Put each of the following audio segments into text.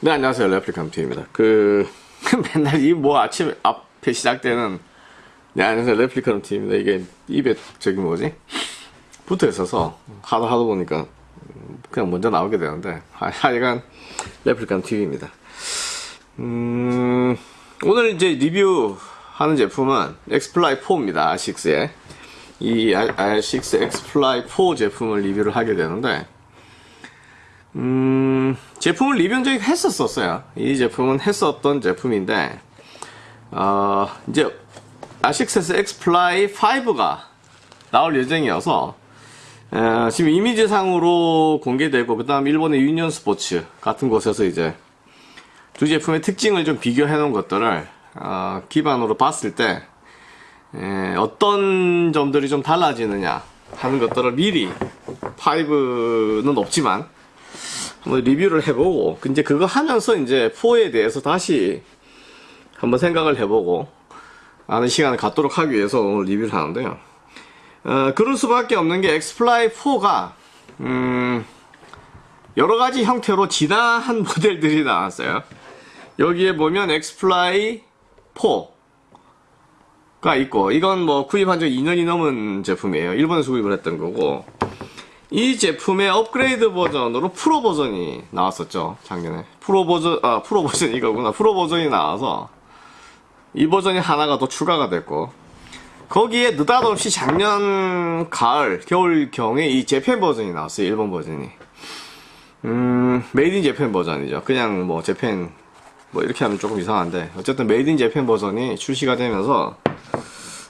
네 안녕하세요. 레플리칸트입니다. 그 맨날 이 뭐 아침 앞에 시작되는 네 안녕하세요. 레플리칸트입니다. 이게 입에 저기 뭐지? 붙어 있어서 하다 하다 보니까 그냥 먼저 나오게 되는데 하- 하여간 레플리칸 TV입니다. 음 오늘 이제 리뷰하는 제품은 X-Fly 4입니다. 아식스의. 이 R6 X-Fly 4 제품을 리뷰를 하게 되는데 음, 제품을 리뷰한 적이 했었었어요. 이 제품은 했었던 제품인데, 어, 이제, 아식스 X-Fly 5가 나올 예정이어서, 어, 지금 이미지상으로 공개되고, 그 다음 일본의 Union Sports 같은 곳에서 이제, 두 제품의 특징을 좀 비교해 놓은 것들을, 어, 기반으로 봤을 때, 에, 어떤 점들이 좀 달라지느냐 하는 것들을 미리, 5는 없지만, 한번 리뷰를 해보고 이제 그거 하면서 이제 4에 대해서 다시 한번 생각을 해보고 아는 시간을 갖도록 하기 위해서 오늘 리뷰를 하는데요. 어, 그럴 수밖에 없는 게 X-Fly 4가 음, 여러 가지 형태로 진화한 모델들이 나왔어요. 여기에 보면 X-Fly 4가 있고 이건 뭐 구입한 지 2년이 넘은 제품이에요. 일본에서 구입을 했던 거고 이 제품의 업그레이드 버전으로 프로 버전이 나왔었죠 작년에. 프로 버전 아 프로 버전 이거구나. 프로 버전이 나와서 이 버전이 하나가 더 추가가 됐고 거기에 느닷없이 작년 가을 겨울경에 이 Japan 버전이 나왔어요 일본 버전이. 음 made in Japan 버전이죠. 그냥 뭐 Japan 뭐 이렇게 하면 조금 이상한데. 어쨌든 made in Japan 버전이 출시가 되면서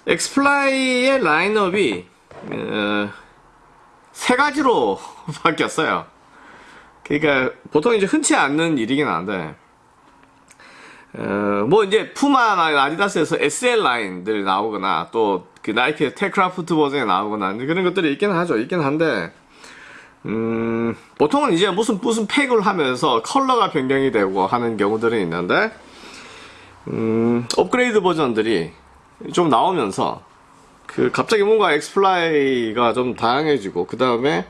X-Fly의 라인업이 어, 세 가지로 바뀌었어요. 그러니까 보통 이제 흔치 않는 일이긴 한데 어, 뭐 이제 푸마나 아디다스에서 SL 라인들 나오거나 또 그 나이키 Tech Craft 버전에 나오거나 그런 것들이 있긴 하죠. 있긴 한데 음, 보통은 이제 무슨 무슨 팩을 하면서 컬러가 변경이 되고 하는 경우들이 있는데 음, 업그레이드 버전들이 좀 나오면서 그 갑자기 뭔가 X-Fly가 좀 다양해지고 그 다음에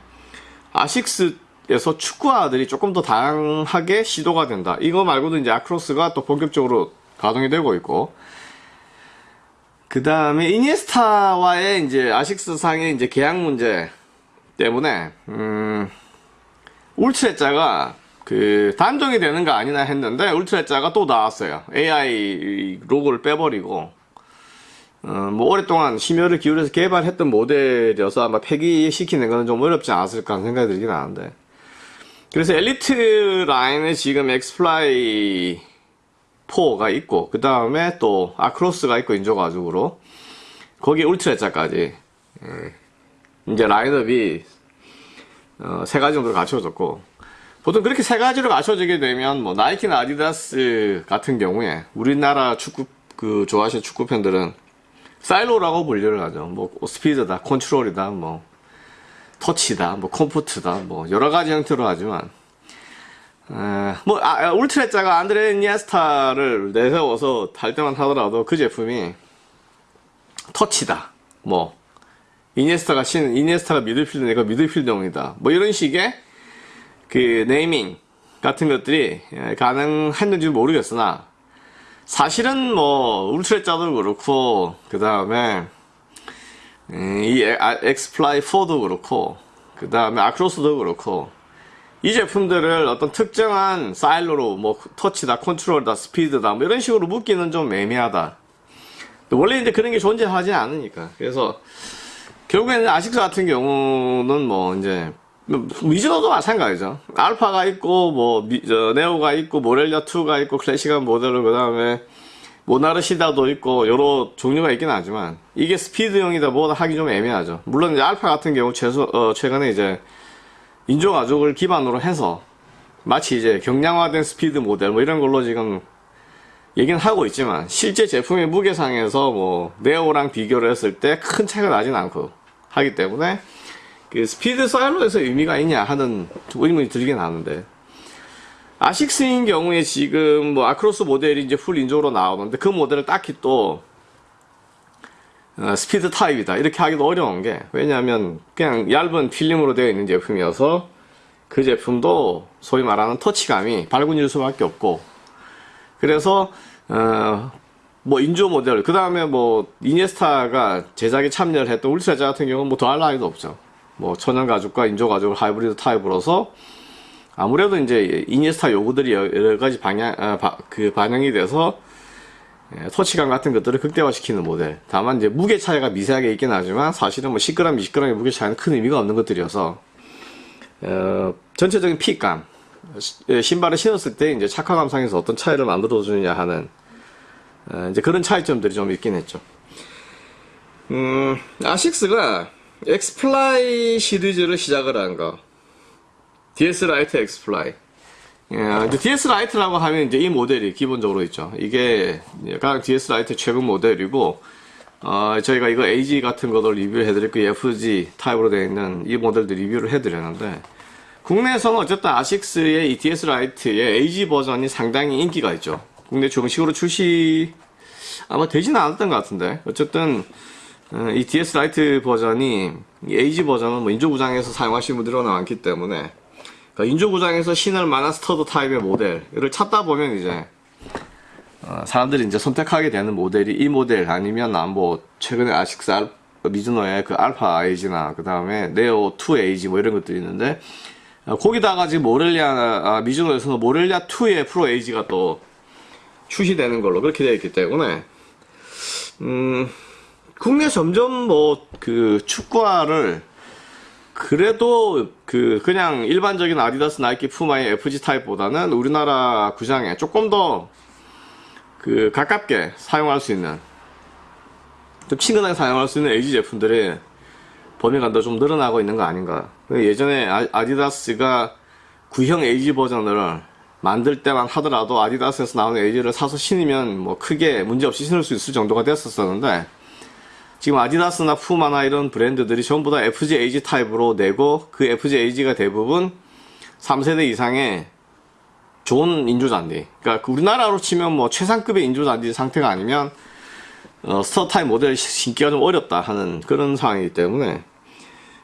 아식스에서 축구화들이 조금 더 다양하게 시도가 된다. 이거 말고도 이제 Acros가 또 본격적으로 가동이 되고 있고 그 다음에 이니에스타와의 이제 아식스 상의 이제 계약 문제 때문에 음 Ultrezza가 그 단종이 되는 거 아니냐 했는데 Ultrezza가 또 나왔어요. AI 로고를 빼버리고 어, 뭐 오랫동안 심혈을 기울여서 개발했던 모델이어서 아마 폐기시키는 거는 좀 어렵지 않았을까 하는 생각이 들긴 하는데. 그래서 엘리트 라인에 지금 X-Fly 4가 있고 그 다음에 또 Acros가 있고 인조 가죽으로. 거기에 Ultrezza까지. 이제 라인업이 어, 세 가지 정도 갖춰졌고. 보통 그렇게 세 가지로 갖춰지게 되면 뭐 나이키나 아디다스 같은 경우에 우리나라 축구 그 좋아하시는 축구 팬들은 사일로라고 분류를 하죠. 뭐 스피드다, 컨트롤이다, 뭐 터치다, 뭐 comfort다, 뭐 여러 가지 형태로 하지만 에, 뭐 아, 아, Ultrezza가 안드레 이니에스타를 내세워서 할 때만 하더라도 그 제품이 터치다, 뭐 이니에스타가 신 이니에스타가 미드필더니까 미드필더용이다, 뭐 이런 식의 그 네이밍 같은 것들이 에, 가능했는지 모르겠으나 사실은 뭐 Ultrezza도 그렇고 그 다음에 이 X-Fly 4도 그렇고 그 다음에 Acros도 그렇고 이 제품들을 어떤 특정한 silo로 뭐 터치다 컨트롤다 스피드다 뭐 이런 식으로 묶기는 좀 애매하다. 원래 이제 그런 게 존재하지 않으니까. 그래서 결국에는 아식스 같은 경우는 뭐 이제 미즈노도 마찬가지죠. 알파가 있고 뭐 미, 저, 네오가 있고 모렐리아 2가 있고 클래식한 모델로 그 다음에 모나르시다도 있고 여러 종류가 있긴 하지만 이게 스피드형이다 뭐다 하기 좀 애매하죠. 물론 이제 알파 같은 경우 최소, 어, 최근에 이제 인조 가죽을 기반으로 해서 마치 이제 경량화된 스피드 모델 뭐 이런 걸로 지금 얘기는 하고 있지만 실제 제품의 무게상에서 뭐 Neo랑 비교를 했을 때 큰 차이가 나진 않고 하기 때문에 그 스피드 silo에서 의미가 있냐 하는 의문이 들긴 하는데. 아식스인 경우에 지금 뭐 Acros 모델이 이제 full 인조로 나오는데 그 모델을 딱히 또 어, 스피드 타입이다. 이렇게 하기도 어려운 게 왜냐하면 그냥 얇은 필름으로 되어 있는 제품이어서 그 제품도 소위 말하는 터치감이 발군일 수밖에 없고. 그래서 어, 뭐 인조 모델 그 다음에 뭐 이니에스타가 제작에 참여를 했던 울트라자 같은 경우는 뭐 더할 나위도 없죠 뭐 천연 가죽과 인조 가죽을 하이브리드 타입으로서 아무래도 이제 이니에스타 요구들이 여러 가지 방향 아, 바, 그 반영이 돼서 예, 터치감 같은 것들을 극대화시키는 모델. 다만 이제 무게 차이가 미세하게 있긴 하지만 사실은 뭐 10g, 20g의 무게 차이는 큰 의미가 없는 것들이어서 어, 전체적인 핏감, 시- 예, 신발을 신었을 때 이제 착화감 상에서 어떤 차이를 만들어 주느냐 하는 어, 이제 그런 차이점들이 좀 있긴 했죠. 음, 아식스가 X-Fly 시리즈를 시작을 한 거. DS Light X-Fly. 예, DS Light라고 하면 이제 이 모델이 기본적으로 있죠. 이게 가장 DS Light 최근 모델이고, 어, 저희가 이거 AG 같은 것도 리뷰를 해드렸고, FG 타입으로 되어 있는 이 모델도 리뷰를 해드렸는데, 국내에서는 어쨌든 아식스의 이 DS Light의 AG 버전이 상당히 인기가 있죠. 국내 정식으로 출시 아마 되지는 않았던 것 같은데, 어쨌든 어, 이 DS Light 버전이 이 AG 버전은 뭐 인조구장에서 사용하시는 분들이 워낙 많기 때문에 그러니까 인조구장에서 신을 만한 stud 타입의 모델을 찾다 보면 이제 어, 사람들이 이제 선택하게 되는 모델이 이 모델 아니면 아, 뭐 최근에 아식스 알, 미즈노의 그 알파 AG나 그 다음에 네오 2 AG 뭐 이런 것들이 있는데 어, 거기다가 지금 모렐리아 아, 미즈노에서는 모렐리아 2의 프로 AG가 또 출시되는 걸로 그렇게 되어 있기 때문에 음 국내 점점 뭐 그 축구화를 그래도 그 그냥 일반적인 아디다스 나이키 푸마의 FG 타입보다는 우리나라 구장에 조금 더 그 가깝게 사용할 수 있는 좀 친근하게 사용할 수 있는 LG 제품들이 범위가 더 좀 늘어나고 있는 거 아닌가. 예전에 아- 아디다스가 구형 LG 버전을 만들 때만 하더라도 아디다스에서 나오는 LG를 사서 신으면 뭐 크게 문제없이 신을 수 있을 정도가 됐었었는데 지금 아디다스나 푸마나 이런 브랜드들이 전부 다 FG AG 타입으로 내고 그 FG AG가 대부분 3세대 이상의 좋은 인조잔디. 그러니까 그 우리나라로 치면 뭐 최상급의 인조잔디 상태가 아니면 어, stud 타입 모델 신기가 좀 어렵다 하는 그런 상황이기 때문에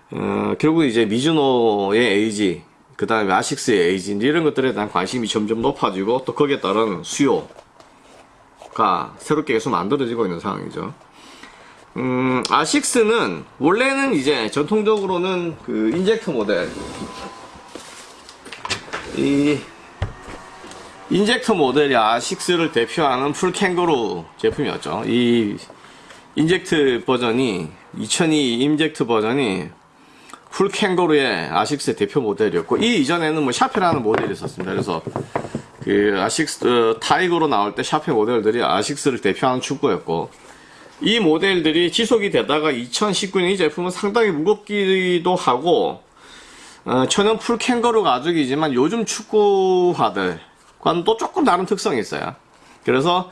어, 결국 이제 미즈노의 AG, 그 다음에 아식스의 AG 이런 것들에 대한 관심이 점점 높아지고 또 거기에 따른 수요가 새롭게 계속 만들어지고 있는 상황이죠. 음, 아식스는 원래는 이제 전통적으로는 그 인젝터 모델 이 Injector 모델이 아식스를 대표하는 full 캥거루 제품이었죠. 이 Inject 버전이 2002 Inject 버전이 full 캥거루의 아식스의 대표 모델이었고 이 이전에는 뭐 샤페라는 모델이 있었습니다. 그래서 그 아식스 어, 타이거로 나올 때 샤페 모델들이 아식스를 대표하는 축구화였고 이 모델들이 지속이 되다가 2019년 이 제품은 상당히 무겁기도 하고 어, 천연 full 캥거루 가죽이지만 요즘 축구화들과는 또 조금 다른 특성이 있어요. 그래서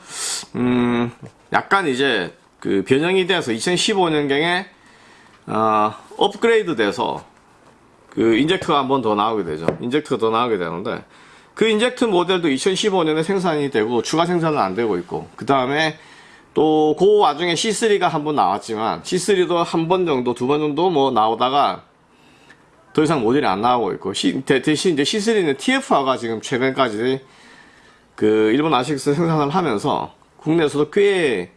음, 약간 이제 그 변형이 돼서 2015년경에 어, 업그레이드 돼서 그 Injector가 한 번 더 나오게 되죠. Injector가 더 나오게 되는데 그 Injector 모델도 2015년에 생산이 되고 추가 생산은 안 되고 있고 그 다음에 또 그 와중에 C3가 한 번 나왔지만 C3도 한 번 정도 두 번 정도 뭐 나오다가 더 이상 모델이 안 나오고 있고 시- 대, 신 이제 C3는 TF화가 지금 최근까지 그 일본 아식스 생산을 하면서 국내에서도 꽤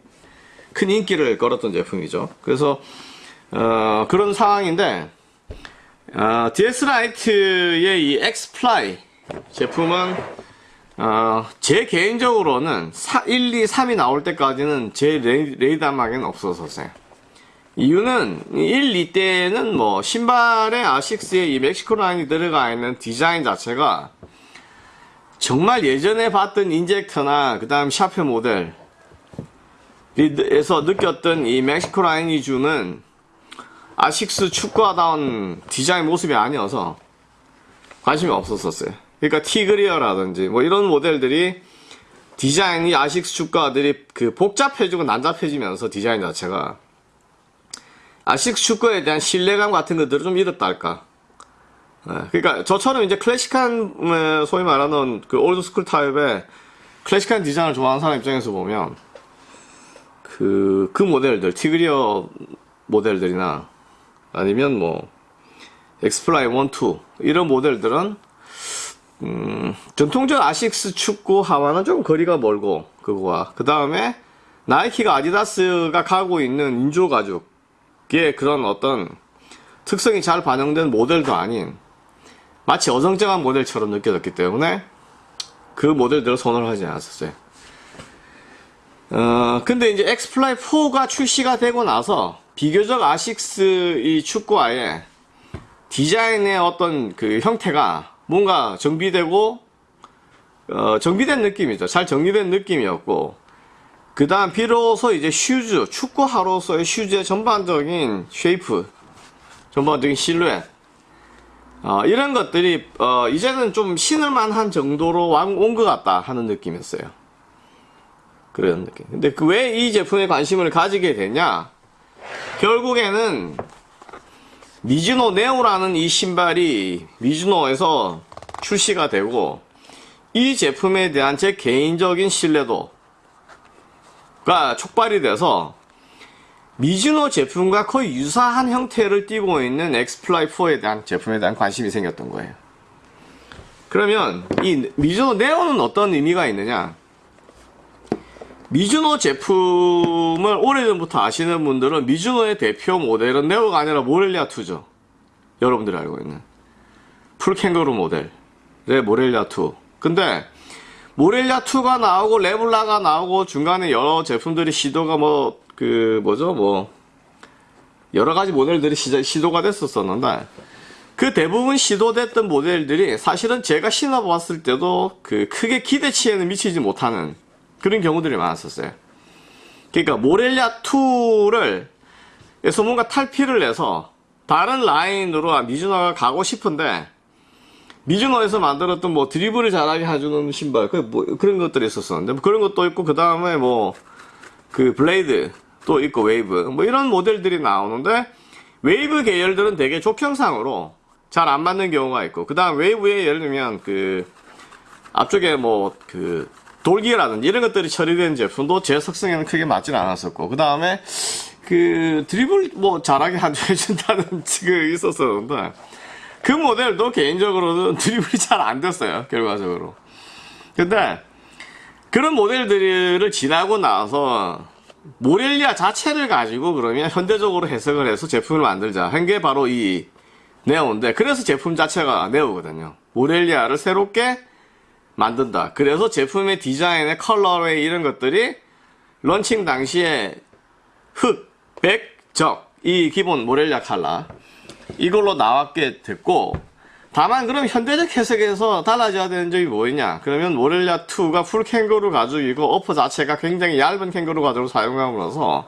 큰 인기를 끌었던 제품이죠. 그래서 어, 그런 상황인데 어, DS Light의 이 X-Fly 제품은 어, 제 개인적으로는 4, 1, 2, 3이 나올 때까지는 제 레이, 레이더망에는 없었었어요. 이유는 1, 2 때는 뭐 신발에 아식스의 이 멕시코 라인이 들어가 있는 디자인 자체가 정말 예전에 봤던 Injector나 그 다음 샤페 모델에서 느꼈던 이 멕시코 라인이 주는 아식스 축구화다운 디자인 모습이 아니어서 관심이 없었었어요. 그러니까 Tigreor라든지 뭐 이런 모델들이 디자인이 아식스 축구화들이 그 복잡해지고 난잡해지면서 디자인 자체가 아식스 축구화에 대한 신뢰감 같은 것들을 좀 잃었다 할까. 예, 그러니까 저처럼 이제 클래식한 음, 소위 말하는 그 old school 타입의 클래식한 디자인을 좋아하는 사람 입장에서 보면 그, 그 모델들, Tigreor 모델들이나 아니면 뭐 X-Fly 1, 2 이런 모델들은 음, 전통적 아식스 축구화와는 좀 거리가 멀고 그거와 그 다음에 나이키가 아디다스가 가고 있는 인조 가죽의 그런 어떤 특성이 잘 반영된 모델도 아닌 마치 어정쩡한 모델처럼 느껴졌기 때문에 그 모델들을 선호하지 않았었어요. 어, 근데 이제 X-Fly 4가 출시가 되고 나서 비교적 아식스 이 축구화의 디자인의 어떤 그 형태가 뭔가 정비되고 어, 정비된 느낌이죠. 잘 정리된 느낌이었고 그 다음 비로소 이제 슈즈 축구화로서의 슈즈의 전반적인 shape 전반적인 실루엣 어, 이런 것들이 어, 이제는 좀 신을만한 정도로 온 것 같다 하는 느낌이었어요. 그런 느낌. 근데 그 왜 이 제품에 관심을 가지게 되냐? 결국에는 미즈노 Neo라는 이 신발이 미즈노에서 출시가 되고 이 제품에 대한 제 개인적인 신뢰도가 촉발이 돼서 미즈노 제품과 거의 유사한 형태를 띠고 있는 엑스플라이4에 대한 제품에 대한 관심이 생겼던 거예요. 그러면 이 미즈노 네오는 어떤 의미가 있느냐? 미즈노 제품을 오래전부터 아시는 분들은 미즈노의 대표 모델은 네오가 아니라 모렐리아 2죠. 여러분들이 알고 있는. 풀캥거루 모델의 모렐리아 2. 근데 모렐리아 2가 나오고 레블라가 나오고 중간에 여러 제품들이 시도가 뭐 그 뭐죠 뭐 여러 가지 모델들이 시, 시도가 됐었었는데 그 대부분 시도됐던 모델들이 사실은 제가 신어봤을 때도 그 크게 기대치에는 미치지 못하는 그런 경우들이 많았었어요. 그러니까 모렐리아 2를 에서 뭔가 탈피를 내서 다른 라인으로 미즈노가 가고 싶은데 미즈노에서 만들었던 뭐 드리블을 잘하게 해주는 신발 그 뭐 그런 것들이 있었었는데 뭐 그런 것도 있고 그 다음에 뭐 그 블레이드 또 있고 웨이브 뭐 이런 모델들이 나오는데 웨이브 계열들은 되게 족형상으로 잘 안 맞는 경우가 있고 그 다음 웨이브에 예를 들면 그 앞쪽에 뭐 그 돌기라든지 이런 것들이 처리된 제품도 제 속성에는 크게 맞진 않았었고 그 다음에 그 드리블 뭐 잘하게 해준다는 그 있었었는데 그 모델도 개인적으로는 드리블이 잘 안 됐어요 결과적으로. 근데 그런 모델들을 지나고 나서 모렐리아 자체를 가지고 그러면 현대적으로 해석을 해서 제품을 만들자. 한 게 바로 이 네오인데 그래서 제품 자체가 네오거든요. 모렐리아를 새롭게 만든다. 그래서 제품의 디자인의 컬러웨이 이런 것들이 런칭 당시에 흑, 백, 적, 이 기본 모렐리아 칼라 이걸로 나왔게 됐고 다만 그럼 현대적 해석에서 달라져야 되는 점이 뭐였냐 그러면 모렐리아 2가 풀 캥거루 가죽이고 upper 자체가 굉장히 얇은 캥거루 가죽을 사용함으로써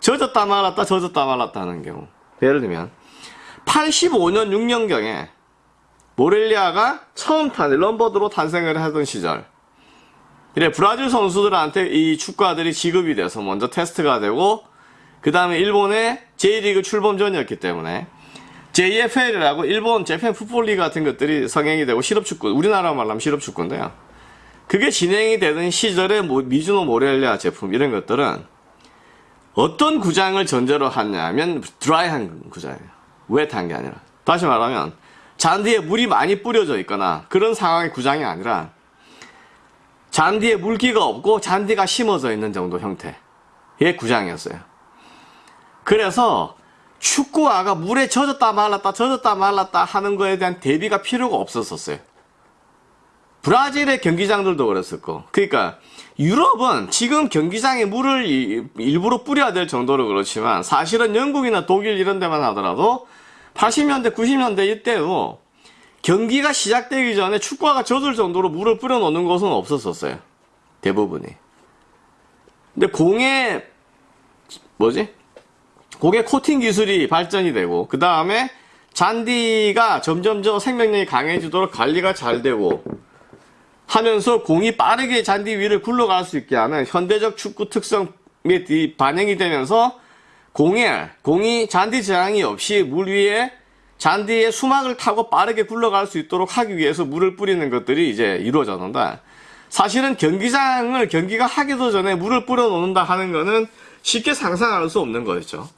젖었다 말았다 젖었다 말았다 하는 경우 예를 들면 85년 6년경에 모렐리아가 처음 탄 런버드로 탄생을 하던 시절. 그래 브라질 선수들한테 이 축구화들이 지급이 돼서 먼저 테스트가 되고 그 다음에 일본의 J리그 출범 전이었기 때문에 JFL이라고 일본 재팬 풋볼리 같은 것들이 성행이 되고 실업축구 우리나라 말로 하면 실업축구인데요. 그게 진행이 되던 시절에 미즈노 모렐리아 제품 이런 것들은 어떤 구장을 전제로 하냐면 드라이한 구장이에요. 웨트한 게 아니라. 다시 말하면 잔디에 물이 많이 뿌려져 있거나 그런 상황의 구장이 아니라 잔디에 물기가 없고 잔디가 심어져 있는 정도 형태의 구장이었어요. 그래서 축구화가 물에 젖었다 말랐다 젖었다 말랐다 하는 거에 대한 대비가 필요가 없었었어요. 브라질의 경기장들도 그랬었고 그러니까 유럽은 지금 경기장에 물을 일부러 뿌려야 될 정도로 그렇지만 사실은 영국이나 독일 이런 데만 하더라도 80년대, 90년대 이때도 경기가 시작되기 전에 축구화가 젖을 정도로 물을 뿌려 놓는 것은 없었었어요. 대부분이. 근데 공에, 뭐지? 공의 코팅 기술이 발전이 되고, 그 다음에 잔디가 점점 더 생명력이 강해지도록 관리가 잘 되고, 하면서 공이 빠르게 잔디 위를 굴러갈 수 있게 하는 현대적 축구 특성이 반영이 되면서 공에 공이 잔디 저항이 없이 물 위에 잔디에 수막을 타고 빠르게 굴러갈 수 있도록 하기 위해서 물을 뿌리는 것들이 이제 이루어졌는데 사실은 경기장을 경기가 하기도 전에 물을 뿌려 놓는다 하는 거는 쉽게 상상할 수 없는 거였죠.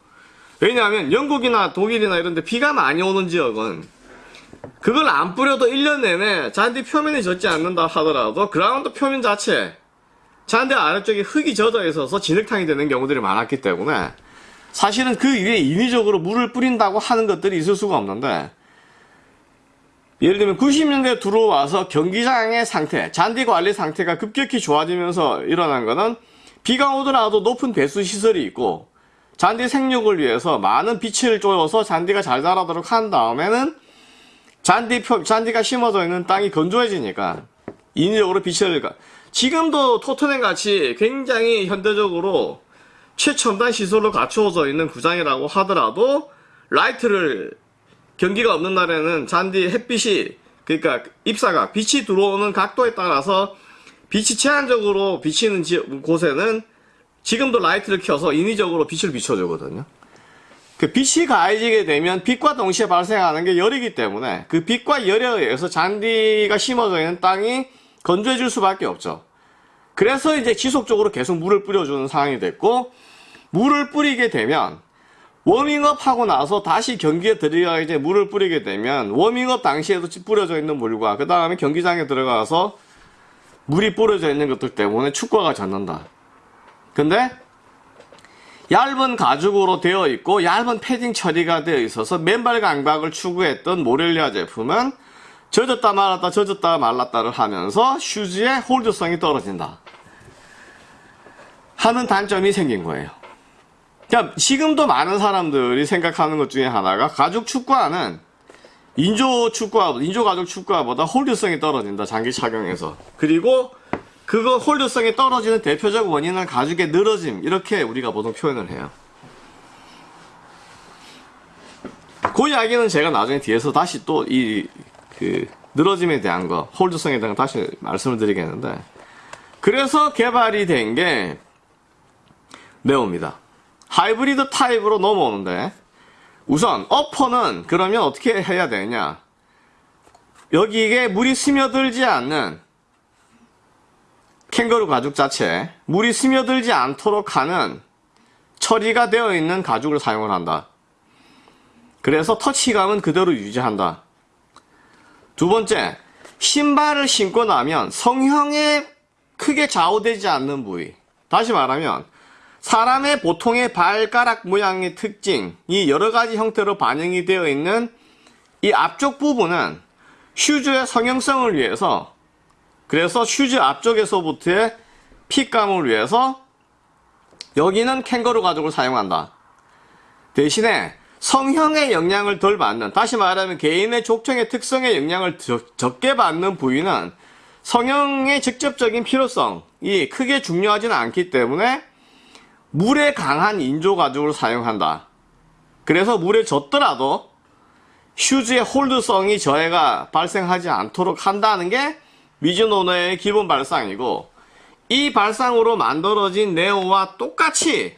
왜냐하면 영국이나 독일이나 이런 데 비가 많이 오는 지역은 그걸 안 뿌려도 1년 내내 잔디 표면이 젖지 않는다 하더라도 그라운드 표면 자체 잔디 아래쪽에 흙이 젖어 있어서 진흙탕이 되는 경우들이 많았기 때문에 사실은 그 위에 인위적으로 물을 뿌린다고 하는 것들이 있을 수가 없는데 예를 들면 90년대 들어와서 경기장의 상태, 잔디 관리 상태가 급격히 좋아지면서 일어난 거는 비가 오더라도 높은 배수 시설이 있고 잔디 생육을 위해서 많은 빛을 쪼여서 잔디가 잘 자라도록 한 다음에는 잔디 표, 잔디가 심어져 있는 땅이 건조해지니까 인위적으로 빛을 가. 지금도 토트넘 같이 굉장히 현대적으로 최첨단 시설로 갖추어져 있는 구장이라고 하더라도 라이트를 경기가 없는 날에는 잔디 햇빛이 그러니까 입사가 빛이 들어오는 각도에 따라서 빛이 제한적으로 비치는 지- 곳에는 지금도 라이트를 켜서 인위적으로 빛을 비춰주거든요. 그 빛이 가해지게 되면 빛과 동시에 발생하는 게 열이기 때문에 그 빛과 열에 의해서 잔디가 심어져 있는 땅이 건조해질 수밖에 없죠. 그래서 이제 지속적으로 계속 물을 뿌려주는 상황이 됐고 물을 뿌리게 되면 워밍업 하고 나서 다시 경기에 들어가기 전에 물을 뿌리게 되면 워밍업 당시에도 뿌려져 있는 물과 그 다음에 경기장에 들어가서 물이 뿌려져 있는 것들 때문에 축구가 젖는다. 근데 얇은 가죽으로 되어 있고 얇은 패딩 처리가 되어 있어서 맨발 강박을 추구했던 모렐리아 제품은 젖었다 말았다 젖었다 말랐다를 하면서 슈즈의 홀드성이 떨어진다 하는 단점이 생긴 거예요. 그러니까 지금도 많은 사람들이 생각하는 것 중에 하나가 가죽 축구화는 인조 축구화, 인조 가죽 축구화보다 홀드성이 떨어진다 장기 착용해서 그리고 그거 홀드성이 떨어지는 대표적 원인은 가죽의 늘어짐 이렇게 우리가 보통 표현을 해요. 그 이야기는 제가 나중에 뒤에서 다시 또 이 그 늘어짐에 대한 거, 홀드성에 대한 거 다시 말씀을 드리겠는데 그래서 개발이 된 게 네오입니다. 하이브리드 타입으로 넘어오는데 우선 어퍼는 그러면 어떻게 해야 되냐? 여기에 물이 스며들지 않는 캥거루 가죽 자체 물이 스며들지 않도록 하는 처리가 되어 있는 가죽을 사용을 한다. 그래서 터치감은 그대로 유지한다. 두 번째, 신발을 신고 나면 성형에 크게 좌우되지 않는 부위. 다시 말하면 사람의 보통의 발가락 모양의 특징이 여러 가지 형태로 반영이 되어 있는 이 앞쪽 부분은 슈즈의 성형성을 위해서 그래서 슈즈 앞쪽에서부터의 핏감을 위해서 여기는 캥거루 가죽을 사용한다. 대신에 성형의 영향을 덜 받는 다시 말하면 개인의 족청의 특성의 영향을 적- 적게 받는 부위는 성형의 직접적인 필요성이 크게 중요하지는 않기 때문에 물에 강한 인조 가죽을 사용한다. 그래서 물에 젖더라도 슈즈의 홀드성이 저해가 발생하지 않도록 한다는 게 미즈노의 기본 발상이고 이 발상으로 만들어진 네오와 똑같이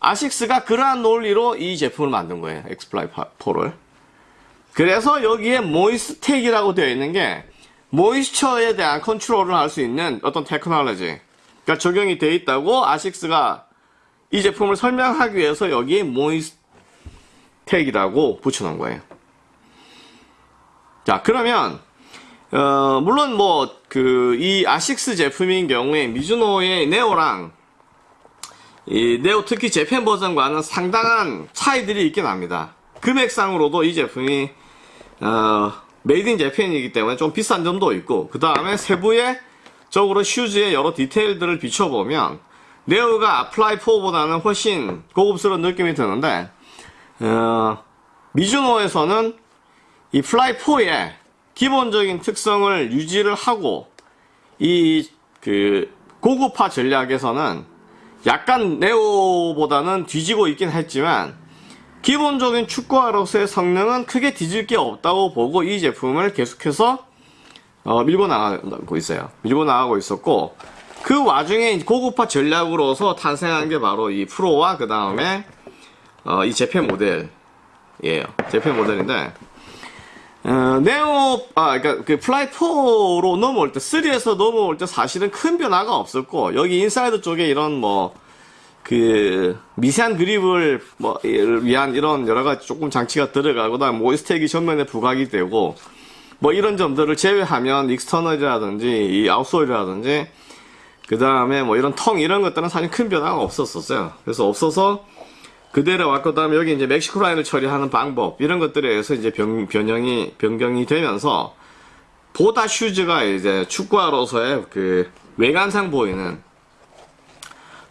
아식스가 그러한 논리로 이 제품을 만든 거예요. 엑스플라이 4를. 그래서 여기에 모이스텍이라고 되어 있는 게 모이스처에 대한 컨트롤을 할 수 있는 어떤 테크놀로지 가 적용이 되어 있다고 아식스가 이 제품을 설명하기 위해서 여기에 모이스텍이라고 붙여놓은 거예요. 자, 그러면 어, 물론 뭐 그 이 아식스 제품인 경우에 미즈노의 네오랑 이 네오 특히 Japan 버전과는 상당한 차이들이 있긴 합니다. 금액상으로도 이 제품이 어, made in Japan이기 때문에 좀 비싼 점도 있고 그 다음에 세부의 적으로 슈즈의 여러 디테일들을 비춰보면 네오가 플라이 4보다는 훨씬 고급스러운 느낌이 드는데 어, 미즈노에서는 이 플라이 4의 기본적인 특성을 유지를 하고 이 그 고급화 전략에서는 약간 네오보다는 뒤지고 있긴 했지만 기본적인 축구화로서의 성능은 크게 뒤질 게 없다고 보고 이 제품을 계속해서 어, 밀고 나가고 있어요. 밀고 나가고 있었고 그 와중에 고급화 전략으로서 탄생한 게 바로 이 프로와 그 다음에 어, 이 Japan 모델이에요. Japan 모델인데 어, 네오, 아, 그니까, 그, 플라이 4로 넘어올 때, 3에서 넘어올 때 사실은 큰 변화가 없었고, 여기 인사이드 쪽에 이런 뭐, 그 미세한 그립을 뭐 위한 이런 여러 가지 조금 장치가 들어가고 그다음 모이스텍이 전면에 부각이 되고 뭐 이런 점들을 제외하면 external이라든지 이 outsole이라든지 그 다음에 뭐 이런 tongue 이런 것들은 사실 큰 변화가 없었었어요. 그래서 없어서 그대로 왔고 그다음에 여기 이제 멕시코 라인을 처리하는 방법 이런 것들에 의해서 이제 변, 변형이 변경이 되면서 보다 슈즈가 이제 축구화로서의 그 외관상 보이는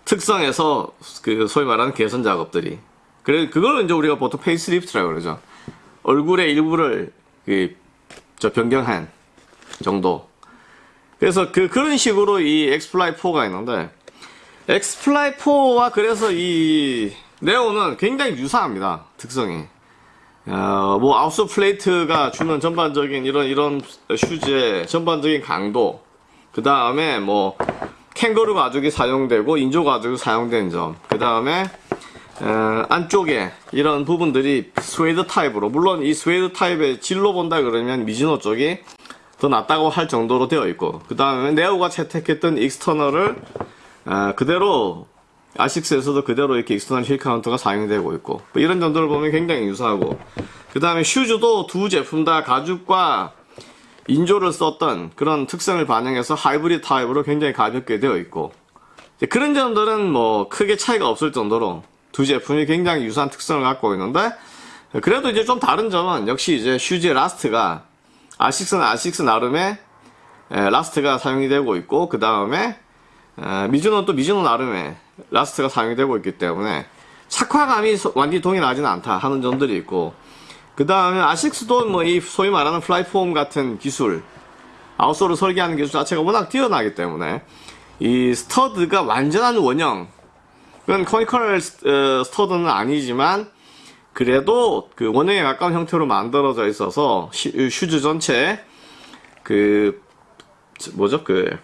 특성에서 그 소위 말하는 개선 작업들이 그래 그걸 이제 우리가 보통 facelift라고 그러죠. 얼굴의 일부를 그 저 변경한 정도. 그래서 그 그런 식으로 이 엑스플라이 4가 있는데 엑스플라이 4와 그래서 이 네오는 굉장히 유사합니다. 특성이. 어, 뭐 outsole plate가 주는 전반적인 이런 이런 슈즈의 전반적인 강도 그 다음에 뭐 캥거루 가죽이 사용되고 인조 가죽이 사용된 점. 그 다음에 안쪽에 이런 부분들이 스웨이드 타입으로 물론 이 스웨이드 타입의 질로 본다 그러면 미즈노 쪽이 더 낫다고 할 정도로 되어 있고 그 다음에 네오가 채택했던 external을 어, 그대로 아식스에서도 그대로 이렇게 external heel counter가 사용되고 있고 뭐 이런 점들을 보면 굉장히 유사하고 그 다음에 슈즈도 두 제품 다 가죽과 인조를 썼던 그런 특성을 반영해서 하이브리드 타입으로 굉장히 가볍게 되어 있고 그런 점들은 뭐 크게 차이가 없을 정도로 두 제품이 굉장히 유사한 특성을 갖고 있는데 그래도 이제 좀 다른 점은 역시 이제 슈즈의 last가 아식스는 아식스 나름의 last가 사용이 되고 있고 그 다음에 미즈노는 또 미즈노 나름의 last가 사용이 되고 있기 때문에 착화감이 완전히 동일하지는 않다 하는 점들이 있고 그 다음에 아식스도 뭐 이 소위 말하는 플라이트폼 같은 기술 outsole을 설계하는 기술 자체가 워낙 뛰어나기 때문에 이 stud가 완전한 원형 그건 conical stud는 아니지만 그래도 그 원형에 가까운 형태로 만들어져 있어서 슈즈 전체 그 뭐죠? 그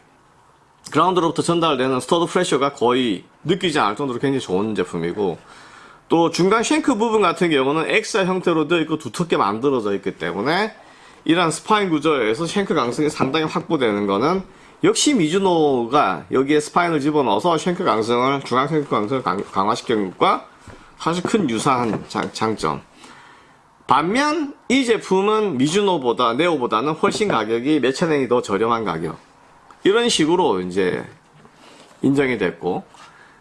그라운드로부터 전달되는 stud pressure가 거의 느끼지 않을 정도로 굉장히 좋은 제품이고 또 중간 shank 부분 같은 경우는 X자 형태로 되어 있고 두텁게 만들어져 있기 때문에 이러한 spine 구조에서 shank 강성이 상당히 확보되는 거는 역시 미즈노가 여기에 spine을 집어넣어서 shank 강성을 중앙 shank 강성을 강, 화시킨 것과 사실 큰 유사한 장, 점 반면 이 제품은 미즈노보다 네오보다는 훨씬 가격이 몇천 엔이 더 저렴한 가격 이런 식으로 이제 인정이 됐고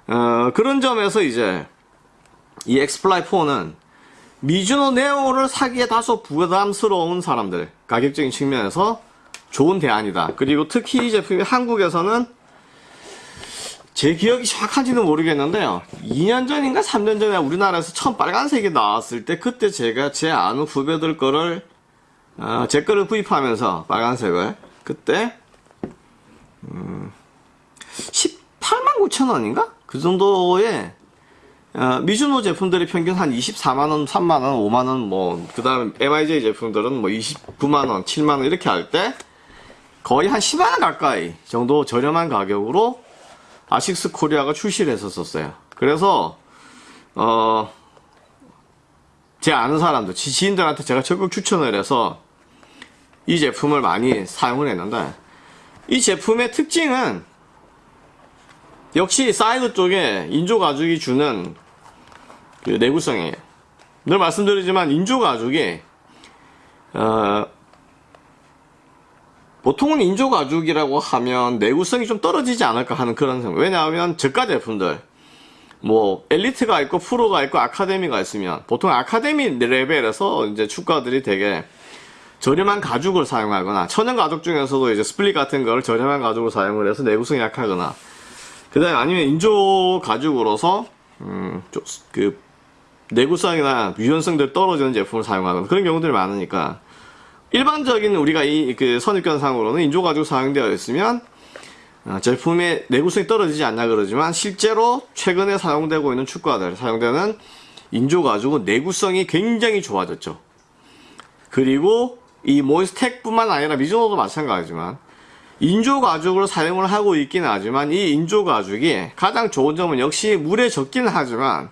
어, 그런 점에서 이제 이 엑스플라이 4는 미즈노 네오를 사기에 다소 부담스러운 사람들 가격적인 측면에서 좋은 대안이다. 그리고 특히 이 제품이 한국에서는 제 기억이 정확한지는 모르겠는데요. 2년 전인가 3년 전에 우리나라에서 처음 빨간색이 나왔을 때 그때 제가 제 아는 후배들 거를 어, 제 거를 구입하면서 빨간색을 그때 음, 18만 9천 원인가? 그 정도의 어, 미주노 제품들이 평균 한 24만원, 3만원, 5만원, 뭐, 그 다음 MIJ 제품들은 뭐 29만원, 7만원 이렇게 할 때 거의 한 10만원 가까이 정도 저렴한 가격으로 아식스 코리아가 출시를 했었어요. 그래서, 어, 제 아는 사람들, 지인들한테 제가 적극 추천을 해서 이 제품을 많이 사용을 했는데 이 제품의 특징은 역시 사이드 쪽에 인조 가죽이 주는 그 내구성이에요. 늘 말씀드리지만 인조 가죽이 어, 보통은 인조 가죽이라고 하면 내구성이 좀 떨어지지 않을까 하는 그런 생각. 왜냐하면 저가 제품들 뭐 엘리트가 있고 프로가 있고 아카데미가 있으면 보통 아카데미 레벨에서 이제 축구화들이 되게 저렴한 가죽을 사용하거나 천연 가죽 중에서도 이제 split 같은 걸 저렴한 가죽을 사용을 해서 내구성이 약하거나 그 다음에 아니면 인조 가죽으로서 음, 그 내구성이나 유연성들 떨어지는 제품을 사용하는 그런 경우들이 많으니까 일반적인 우리가 이 그 선입견상으로는 인조 가죽 사용되어 있으면 어, 제품의 내구성이 떨어지지 않냐 그러지만 실제로 최근에 사용되고 있는 축구화들 사용되는 인조 가죽은 내구성이 굉장히 좋아졌죠. 그리고 이 몬스텍 뿐만 아니라 미즈노도 마찬가지지만 인조 가죽으로 사용을 하고 있긴 하지만 이 인조 가죽이 가장 좋은 점은 역시 물에 젖기는 하지만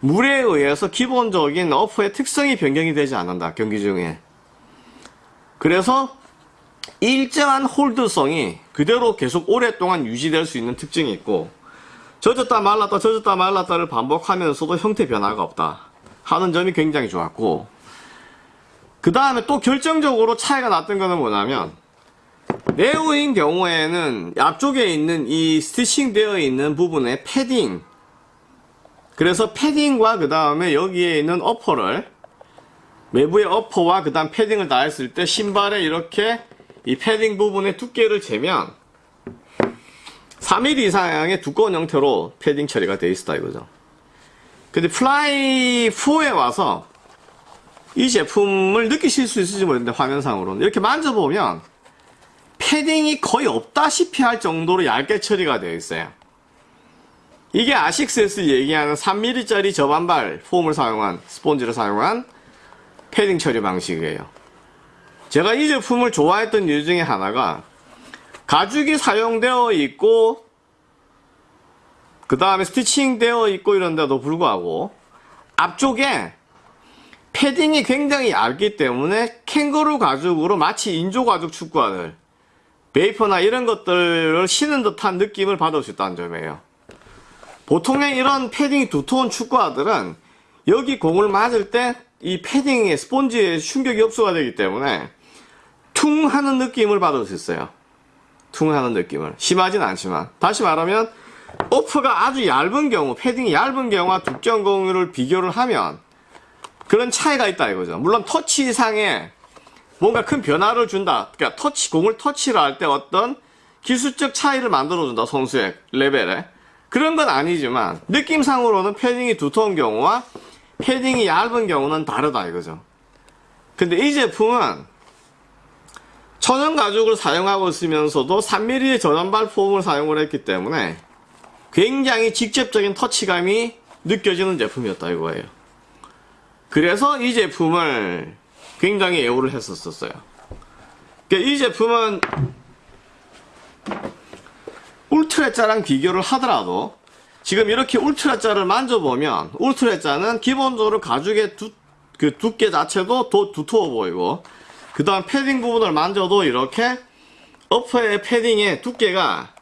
물에 의해서 기본적인 어퍼의 특성이 변경이 되지 않는다 경기 중에 그래서 일정한 홀드성이 그대로 계속 오랫동안 유지될 수 있는 특징이 있고 젖었다 말랐다 젖었다 말랐다를 반복하면서도 형태 변화가 없다 하는 점이 굉장히 좋았고 그 다음에 또 결정적으로 차이가 났던 거는 뭐냐면 네오인 경우에는 앞쪽에 있는 이 스티칭 되어 있는 부분에 패딩 그래서 패딩과 그 다음에 여기에 있는 어퍼를 외부의 어퍼와 그 다음 패딩을 다 했을 때 신발에 이렇게 이 패딩 부분의 두께를 재면 3mm 이상의 두꺼운 형태로 패딩 처리가 되어 있다 이거죠. 근데 플라이 4에 와서 이 제품을 느끼실 수 있을지 모르겠는데 화면상으로는 이렇게 만져보면 패딩이 거의 없다시피 할 정도로 얇게 처리가 되어 있어요. 이게 아식스에서 얘기하는 3mm짜리 저반발 foam을 사용한 스폰지를 사용한 패딩 처리 방식이에요. 제가 이 제품을 좋아했던 이유 중에 하나가 가죽이 사용되어 있고 그 다음에 스티칭 되어 있고 이런데도 불구하고 앞쪽에 패딩이 굉장히 얇기 때문에 캥거루 가죽으로 마치 인조 가죽 축구화를 베이퍼나 이런 것들을 신은 듯한 느낌을 받을 수 있다는 점이에요. 보통의 이런 패딩이 두터운 축구화들은 여기 공을 맞을 때 이 패딩의 스폰지에 충격이 흡수가 되기 때문에 퉁 하는 느낌을 받을 수 있어요. 퉁 하는 느낌을. 심하진 않지만. 다시 말하면 오프가 아주 얇은 경우 패딩이 얇은 경우와 두꺼운 경우를 비교를 하면 그런 차이가 있다 이거죠. 물론 터치상에 뭔가 큰 변화를 준다. 그러니까 터치 공을 터치를 할 때 어떤 기술적 차이를 만들어준다 선수의 레벨에. 그런 건 아니지만 느낌상으로는 패딩이 두터운 경우와 패딩이 얇은 경우는 다르다 이거죠. 근데 이 제품은 천연 가죽을 사용하고 있으면서도 3mm의 전원발 폼을 사용을 했기 때문에 굉장히 직접적인 터치감이 느껴지는 제품이었다 이거예요. 그래서 이 제품을 굉장히 애호를 했었어요. 그러니까 이 제품은 울트레자랑 비교를 하더라도 지금 이렇게 울트레자를 만져보면 울트레자는 기본적으로 가죽의 두, 그 두께 자체도 더 두터워 보이고 그 다음 패딩 부분을 만져도 이렇게 어퍼의 패딩의 두께가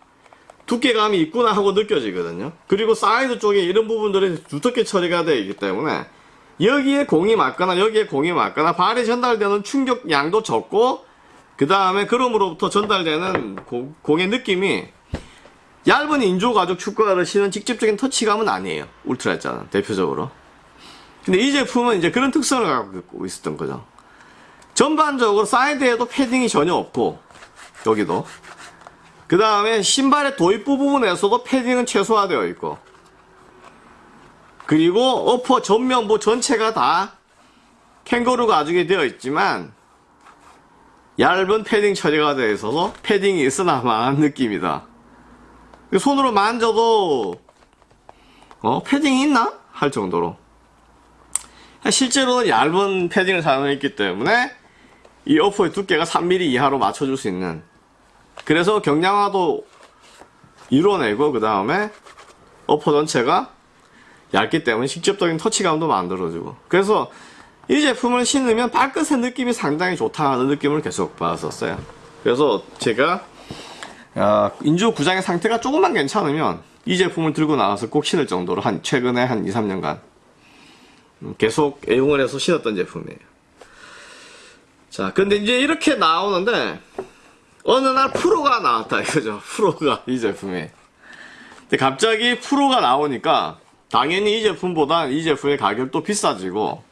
두께감이 있구나 하고 느껴지거든요. 그리고 사이드 쪽에 이런 부분들이 두텁게 처리가 되어 있기 때문에 여기에 공이 맞거나 여기에 공이 맞거나 발에 전달되는 충격 양도 적고 그 다음에 그럼으로부터 전달되는 고, 공의 느낌이 얇은 인조 가죽 축구화를 신은 직접적인 터치감은 아니에요. 울트레자는 대표적으로. 근데 이 제품은 이제 그런 특성을 갖고 있었던 거죠. 전반적으로 사이드에도 패딩이 전혀 없고 여기도. 그 다음에 신발의 도입부 부분에서도 패딩은 최소화되어 있고. 그리고 upper 전면부 전체가 다 캥거루 가죽이 되어 있지만 얇은 패딩 처리가 되어 있어서 패딩이 있으나 마한 느낌이다 손으로 만져도 어 패딩이 있나? 할 정도로. 실제로는 얇은 패딩을 사용했기 때문에 이 어퍼의 두께가 3mm 이하로 맞춰줄 수 있는. 그래서 경량화도 이뤄내고 그 다음에 어퍼 전체가 얇기 때문에 직접적인 터치감도 만들어주고. 그래서 이 제품을 신으면 발끝의 느낌이 상당히 좋다는 느낌을 계속 받았었어요. 그래서 제가 아, 인조 구장의 상태가 조금만 괜찮으면 이 제품을 들고 나와서 꼭 신을 정도로 한 최근에 한 2, 3년간. 계속 애용을 해서 신었던 제품이에요. 자 근데 이제 이렇게 나오는데 어느 날 프로가 나왔다 이거죠. 프로가 이 제품에 근데 갑자기 프로가 나오니까 당연히 이 제품보다 이 제품의 가격도 비싸지고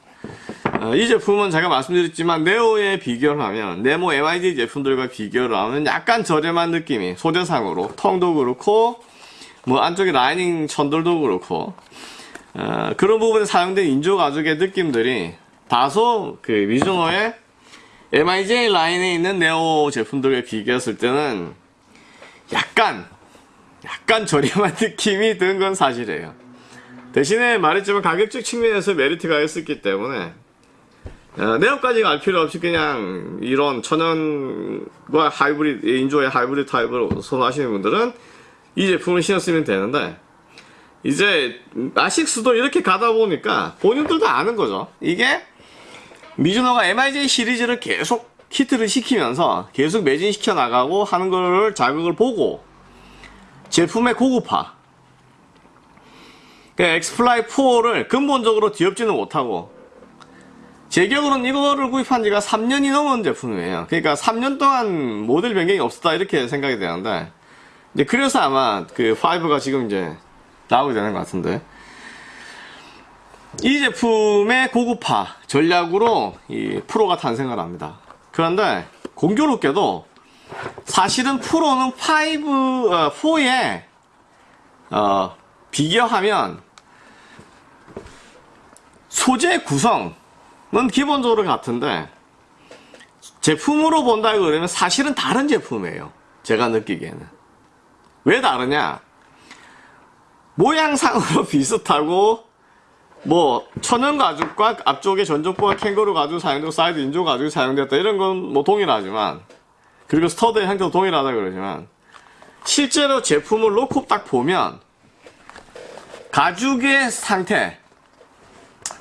어, 이 제품은 제가 말씀드렸지만 네오에 비교를 하면 네모 MID 제품들과 비교를 하면 약간 저렴한 느낌이 소재상으로 텅도 그렇고 뭐 안쪽에 라이닝 천들도 그렇고 어, 그런 부분에 사용된 인조 가죽의 느낌들이 다소 그 미즈노의 MIJ 라인에 있는 네오 제품들과 비교했을 때는 약간 약간 저렴한 느낌이 든 건 사실이에요. 대신에 말했지만 가격적 측면에서 메리트가 있었기 때문에 어, 네오까지 갈 필요 없이 그냥 이런 천연과 하이브리드 인조의 하이브리드 타입을 선호하시는 분들은 이 제품을 신었으면 되는데 이제 아식스도 이렇게 가다 보니까 본인들도 아는 거죠. 이게 미즈노가 MIJ 시리즈를 계속 히트를 시키면서 계속 매진시켜 나가고 하는 걸 자극을 보고 제품의 고급화 그러니까 엑스플라이 4를 근본적으로 뒤엎지는 못하고 제 기억으로는 이거를 구입한 지가 3년이 넘은 제품이에요. 그러니까 3년 동안 모델 변경이 없었다 이렇게 생각이 되는데 이제 그래서 아마 그 5가 지금 이제 나오게 되는 것 같은데 이 제품의 고급화 전략으로 이 프로가 탄생을 합니다. 그런데 공교롭게도 사실은 프로는 5, 어, 4에 어, 비교하면 소재 구성 은 기본적으로 같은데 제품으로 본다 그러면 사실은 다른 제품이에요. 제가 느끼기에는. 왜 다르냐? 모양상으로 비슷하고 뭐 천연 가죽과 앞쪽에 전족부와 캥거루 가죽 사용되고 사이드 인조 가죽이 사용됐다 이런 건 뭐 동일하지만 그리고 스터드의 형태도 동일하다 그러지만 실제로 제품을 놓고 딱 보면 가죽의 상태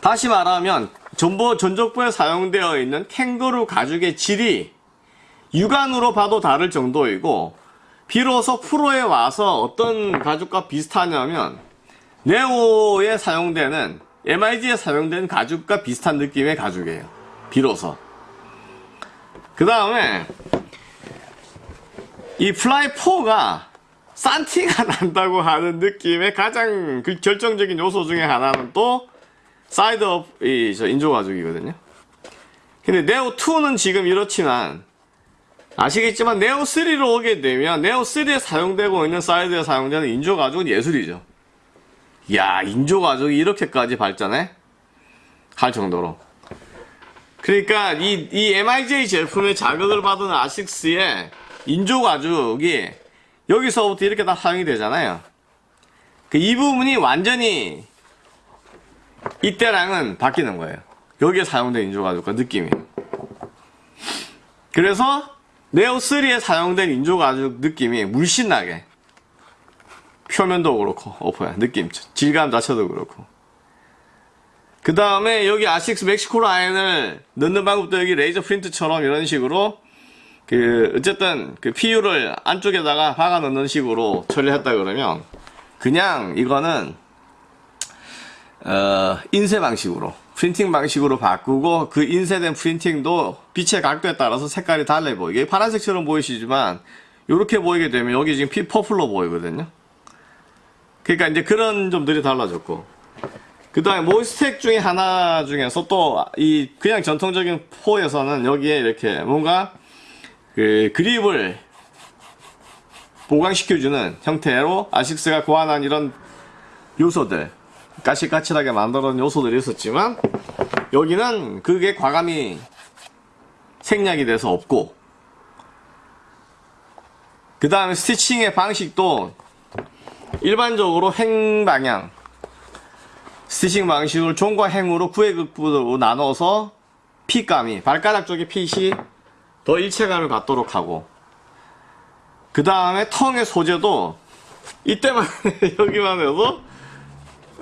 다시 말하면 전보 전족부에 사용되어 있는 캥거루 가죽의 질이 육안으로 봐도 다를 정도이고 비로소 프로에 와서 어떤 가죽과 비슷하냐면 네오에 사용되는 MIG에 사용된 가죽과 비슷한 느낌의 가죽이에요. 비로소. 그 다음에 이 플라이4가 싼티가 난다고 하는 느낌의 가장 그 결정적인 요소 중에 하나는 또 사이드 upper 이 저 인조 가죽이거든요. 근데 네오2는 지금 이렇지만 아시겠지만 네오3로 오게 되면 네오3에 사용되고 있는 사이드에 사용되는 인조 가죽은 예술이죠. 야 인조 가죽이 이렇게까지 발전해? 할 정도로. 그러니까 이, 이 MIJ 제품의 자극을 받은 아식스의 인조 가죽이 여기서부터 이렇게 다 사용이 되잖아요. 그 이 부분이 완전히 이때랑은 바뀌는 거예요. 여기에 사용된 인조 가죽과 느낌이. 그래서 네오3에 사용된 인조 가죽 느낌이 물씬 나게 표면도 그렇고 오퍼야 느낌 질감 자체도 그렇고 그 다음에 여기 아식스 멕시코 라인을 넣는 방법도 여기 레이저 프린트처럼 이런 식으로 그 어쨌든 그 PU를 안쪽에다가 박아 넣는 식으로 처리했다 그러면 그냥 이거는 어 인쇄 방식으로 프린팅 방식으로 바꾸고 그 인쇄된 프린팅도 빛의 각도에 따라서 색깔이 달라 보이게. 파란색처럼 보이시지만 이렇게 보이게 되면 여기 지금 피 퍼플로 보이거든요. 그러니까 이제 그런 점들이 달라졌고. 그 다음에 모이스텍 중에 하나 중에서 또 이 그냥 전통적인 포에서는 여기에 이렇게 뭔가 그 그립을 보강시켜주는 형태로 아식스가 고안한 이런 요소들 까칠까칠하게 만들어놓은 요소들이 있었지만 여기는 그게 과감히 생략이 돼서 없고 그 다음에 스티칭의 방식도 일반적으로 행 방향 스티칭 방식을 종과 행으로 구획극부로 나눠서 핏감이 발가락 쪽의 핏이 더 일체감을 갖도록 하고 그 다음에 텅의 소재도 이때만 여기만 해도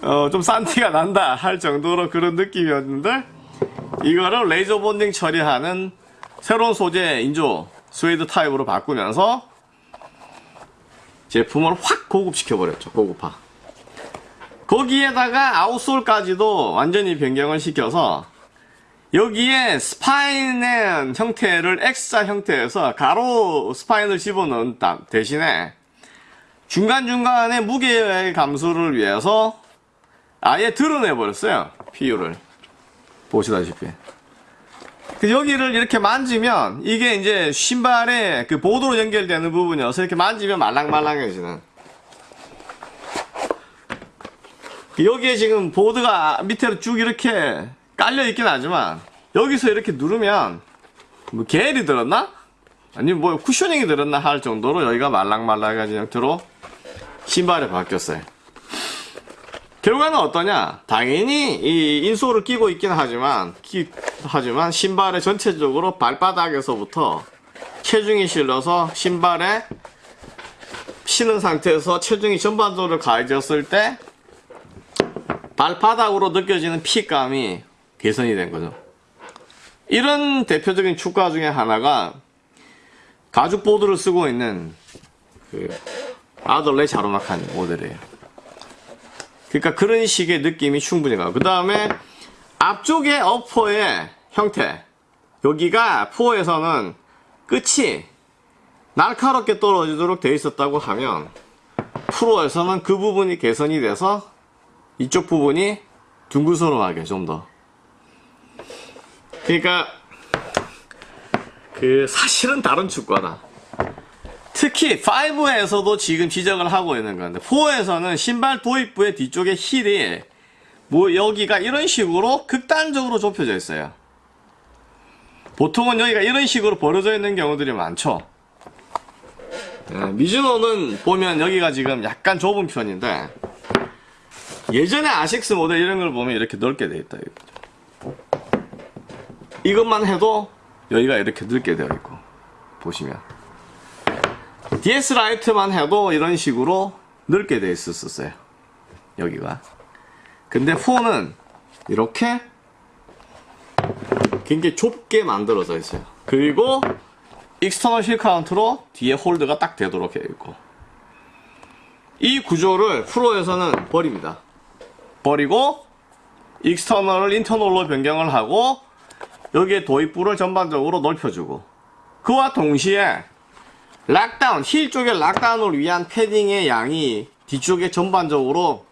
어, 좀 산티가 난다 할 정도로 그런 느낌이었는데 이거를 레이저 본딩 처리하는 새로운 소재 인조 스웨이드 타입으로 바꾸면서 제품을 확 고급시켜 버렸죠 고급화. 거기에다가 outsole까지도 완전히 변경을 시켜서 여기에 spine의 형태를 X자 형태에서 가로 spine을 집어넣은 대신에 중간중간에 무게 감소를 위해서 아예 들어내 버렸어요 PU를 보시다시피. 그 여기를 이렇게 만지면 이게 이제 신발에 그 보드로 연결되는 부분이어서 이렇게 만지면 말랑말랑해지는. 여기에 지금 보드가 밑으로 쭉 이렇게 깔려 있긴 하지만 여기서 이렇게 누르면 뭐 게일이 들었나? 아니면 뭐 쿠셔닝이 들었나 할 정도로 여기가 말랑말랑해진 형태로 신발에 바뀌었어요 결과는 어떠냐? 당연히 이 인솔을 끼고 있긴 하지만 기, 하지만 신발의 전체적으로 발바닥에서부터 체중이 실려서 신발에 신은 상태에서 체중이 전반적으로 가해졌을 때 발바닥으로 느껴지는 피감이 개선이 된 거죠. 이런 대표적인 축가 중에 하나가 가죽 보드를 쓰고 있는 그 아들레 자로막한 모델이에요. 그러니까 그런 식의 느낌이 충분히 가요. 그 다음에 앞쪽의 어퍼의 형태. 여기가 4에서는 끝이 날카롭게 떨어지도록 되어 있었다고 하면 프로에서는 그 부분이 개선이 돼서 이쪽 부분이 둥글스러워하게 좀 더. 그러니까 그 사실은 다른 축구다. 특히 5에서도 지금 지적을 하고 있는 건데 4에서는 신발 도입부의 뒤쪽에 힐이 뭐 여기가 이런 식으로 극단적으로 좁혀져 있어요. 보통은 여기가 이런 식으로 벌어져 있는 경우들이 많죠. 예, 미즈노는 보면 여기가 지금 약간 좁은 편인데 예전에 아식스 모델 이런 걸 보면 이렇게 넓게 되어 있다. 이것만 해도 여기가 이렇게 넓게 되어 있고 보시면 DS 라이트만 해도 이런 식으로 넓게 되어 있었어요. 여기가. 근데 4는 이렇게 굉장히 좁게 만들어져 있어요. 그리고 external heel counter로 뒤에 hold가 딱 되도록 되어 있고 이 구조를 프로에서는 버립니다. 버리고 external을 internal로 변경을 하고 여기에 도입부를 전반적으로 넓혀주고 그와 동시에 lockdown, heel 쪽의 lockdown을 위한 패딩의 양이 뒤쪽에 전반적으로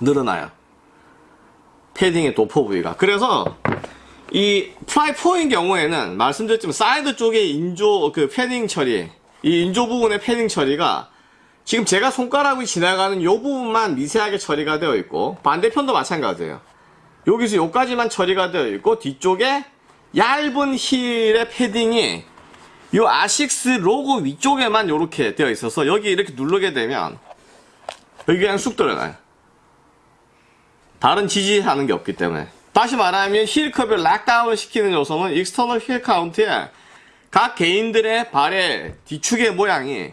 늘어나요. 패딩의 도포 부위가. 그래서 이 플라이4인 경우에는 말씀드렸지만 사이드 쪽에 인조 그 패딩 처리, 이 인조 부분의 패딩 처리가 지금 제가 손가락이 지나가는 이 부분만 미세하게 처리가 되어 있고 반대편도 마찬가지예요. 여기서 여기까지만 처리가 되어 있고 뒤쪽에 얇은 heel의 패딩이 이 아식스 로고 위쪽에만 이렇게 되어 있어서 여기 이렇게 누르게 되면 여기 그냥 쑥 들어가요. 다른 지지하는 게 없기 때문에 다시 말하면 heel cup을 lockdown을 시키는 요소는 external heel counter에 각 개인들의 발의 뒤축의 모양이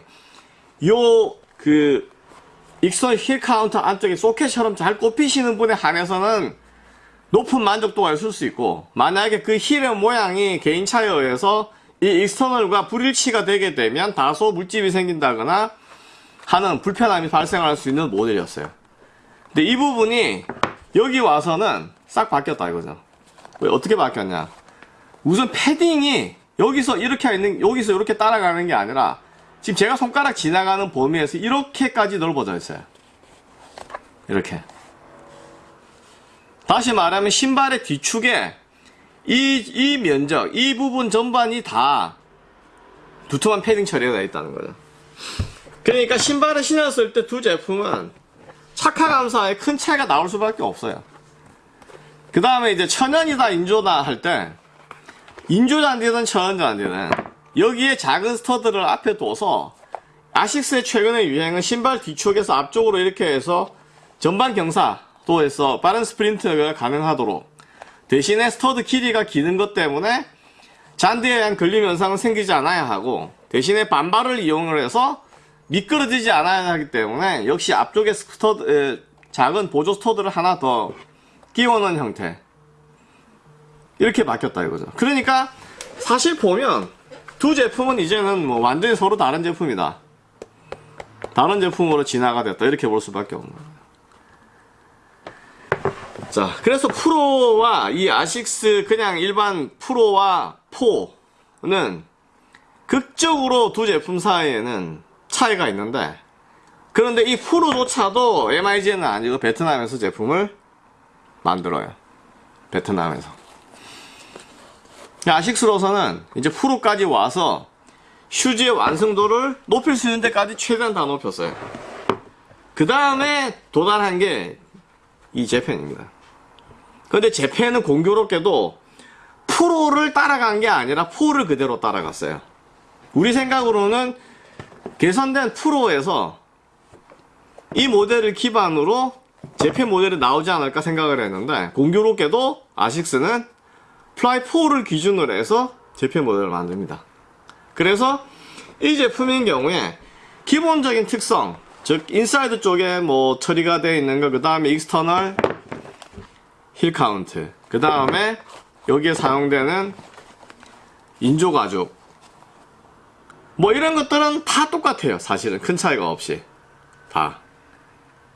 요 그 external heel counter 안쪽에 소켓처럼 잘 꼽히시는 분에 한해서는 높은 만족도가 있을 수 있고 만약에 그 heel의 모양이 개인차에 의해서 이 external과 불일치가 되게 되면 다소 물집이 생긴다거나 하는 불편함이 발생할 수 있는 모델이었어요. 근데 이 부분이 여기 와서는 싹 바뀌었다 이거죠. 왜 어떻게 바뀌었냐? 우선 패딩이 여기서 이렇게 있는 여기서 이렇게 따라가는 게 아니라 지금 제가 손가락 지나가는 범위에서 이렇게까지 넓어져 있어요. 이렇게. 다시 말하면 신발의 뒤축에 이, 이 면적, 이 부분 전반이 다 두툼한 패딩 처리가 되어 있다는 거죠. 그러니까 신발을 신었을 때 두 제품은 착화감상에 큰 차이가 나올 수밖에 없어요. 그 다음에 이제 천연이다 인조다 할 때 인조 잔디든 천연 잔디는 여기에 작은 stud를 앞에 둬서 아식스의 최근의 유행은 신발 뒤쪽에서 앞쪽으로 이렇게 해서 전반 경사도에서 빠른 스프린트가 가능하도록 대신에 stud 길이가 긴 것 때문에 잔디에 대한 걸림 현상은 생기지 않아야 하고 대신에 반발을 이용을 해서 미끄러지지 않아야 하기 때문에 역시 앞쪽에 stud 에, 작은 보조 stud를 하나 더 끼워놓은 형태. 이렇게 바뀌었다 이거죠. 그러니까 사실 보면 두 제품은 이제는 뭐 완전히 서로 다른 제품이다. 다른 제품으로 진화가 됐다. 이렇게 볼 수밖에 없는 거예요 자 그래서 프로와 이 아식스 그냥 일반 프로와 4는 극적으로 두 제품 사이에는 차이가 있는데 그런데 이 프로조차도 MIG는 아니고 베트남에서 제품을 만들어요. 베트남에서. 아식스로서는 이제 프로까지 와서 슈즈의 완성도를 높일 수 있는 데까지 최대한 다 높였어요. 그 다음에 도달한 게이 재팬입니다 근데 재팬은 공교롭게도 프로를 따라간 게 아니라 4를 그대로 따라갔어요. 우리 생각으로는 개선된 프로에서 이 모델을 기반으로 Japan 모델이 나오지 않을까 생각을 했는데 공교롭게도 아식스는 플라이 4를 기준으로 해서 Japan 모델을 만듭니다. 그래서 이 제품인 경우에 기본적인 특성 즉 인사이드 쪽에 뭐 처리가 되어 있는 거 그 다음에 external heel counter 그 다음에 여기에 사용되는 인조 가죽 뭐 이런 것들은 다 똑같아요 사실은 큰 차이가 없이 다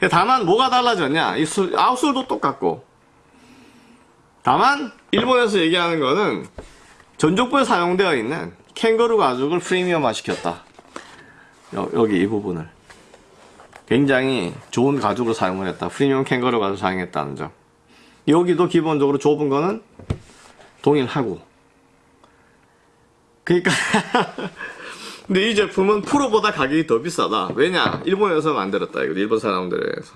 다만 뭐가 달라졌냐? 이 솔, outsole도 똑같고. 다만 일본에서 얘기하는 거는 전족부에 사용되어 있는 캥거루 가죽을 프리미엄화 시켰다. 여, 여기 이 부분을. 굉장히 좋은 가죽을 사용을 했다. 프리미엄 캥거루 가죽을 사용했다는 점. 여기도 기본적으로 좁은 거는 동일하고. 그러니까 근데 이 제품은 프로보다 가격이 더 비싸다. 왜냐? 일본에서 만들었다. 이거 일본 사람들에서.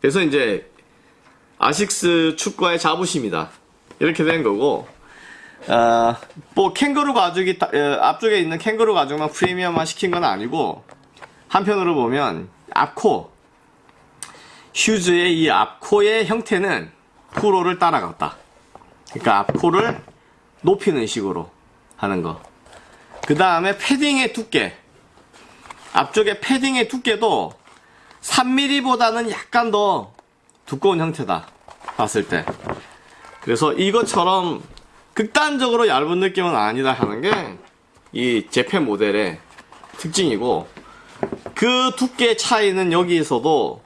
그래서 이제 아식스 축구의 자부심이다. 이렇게 된 거고. 어, 뭐 캥거루 가죽이 앞쪽에 있는 캥거루 가죽만 프리미엄화 시킨 건 아니고 한편으로 보면 앞코 슈즈의 이 앞코의 형태는 프로를 따라갔다. 그러니까 앞코를 높이는 식으로 하는 거. 그 다음에 패딩의 두께. 앞쪽에 패딩의 두께도 3mm보다는 약간 더 두꺼운 형태다. 봤을 때. 그래서 이것처럼 극단적으로 얇은 느낌은 아니다 하는 게 이 Japan 모델의 특징이고 그 두께 차이는 여기에서도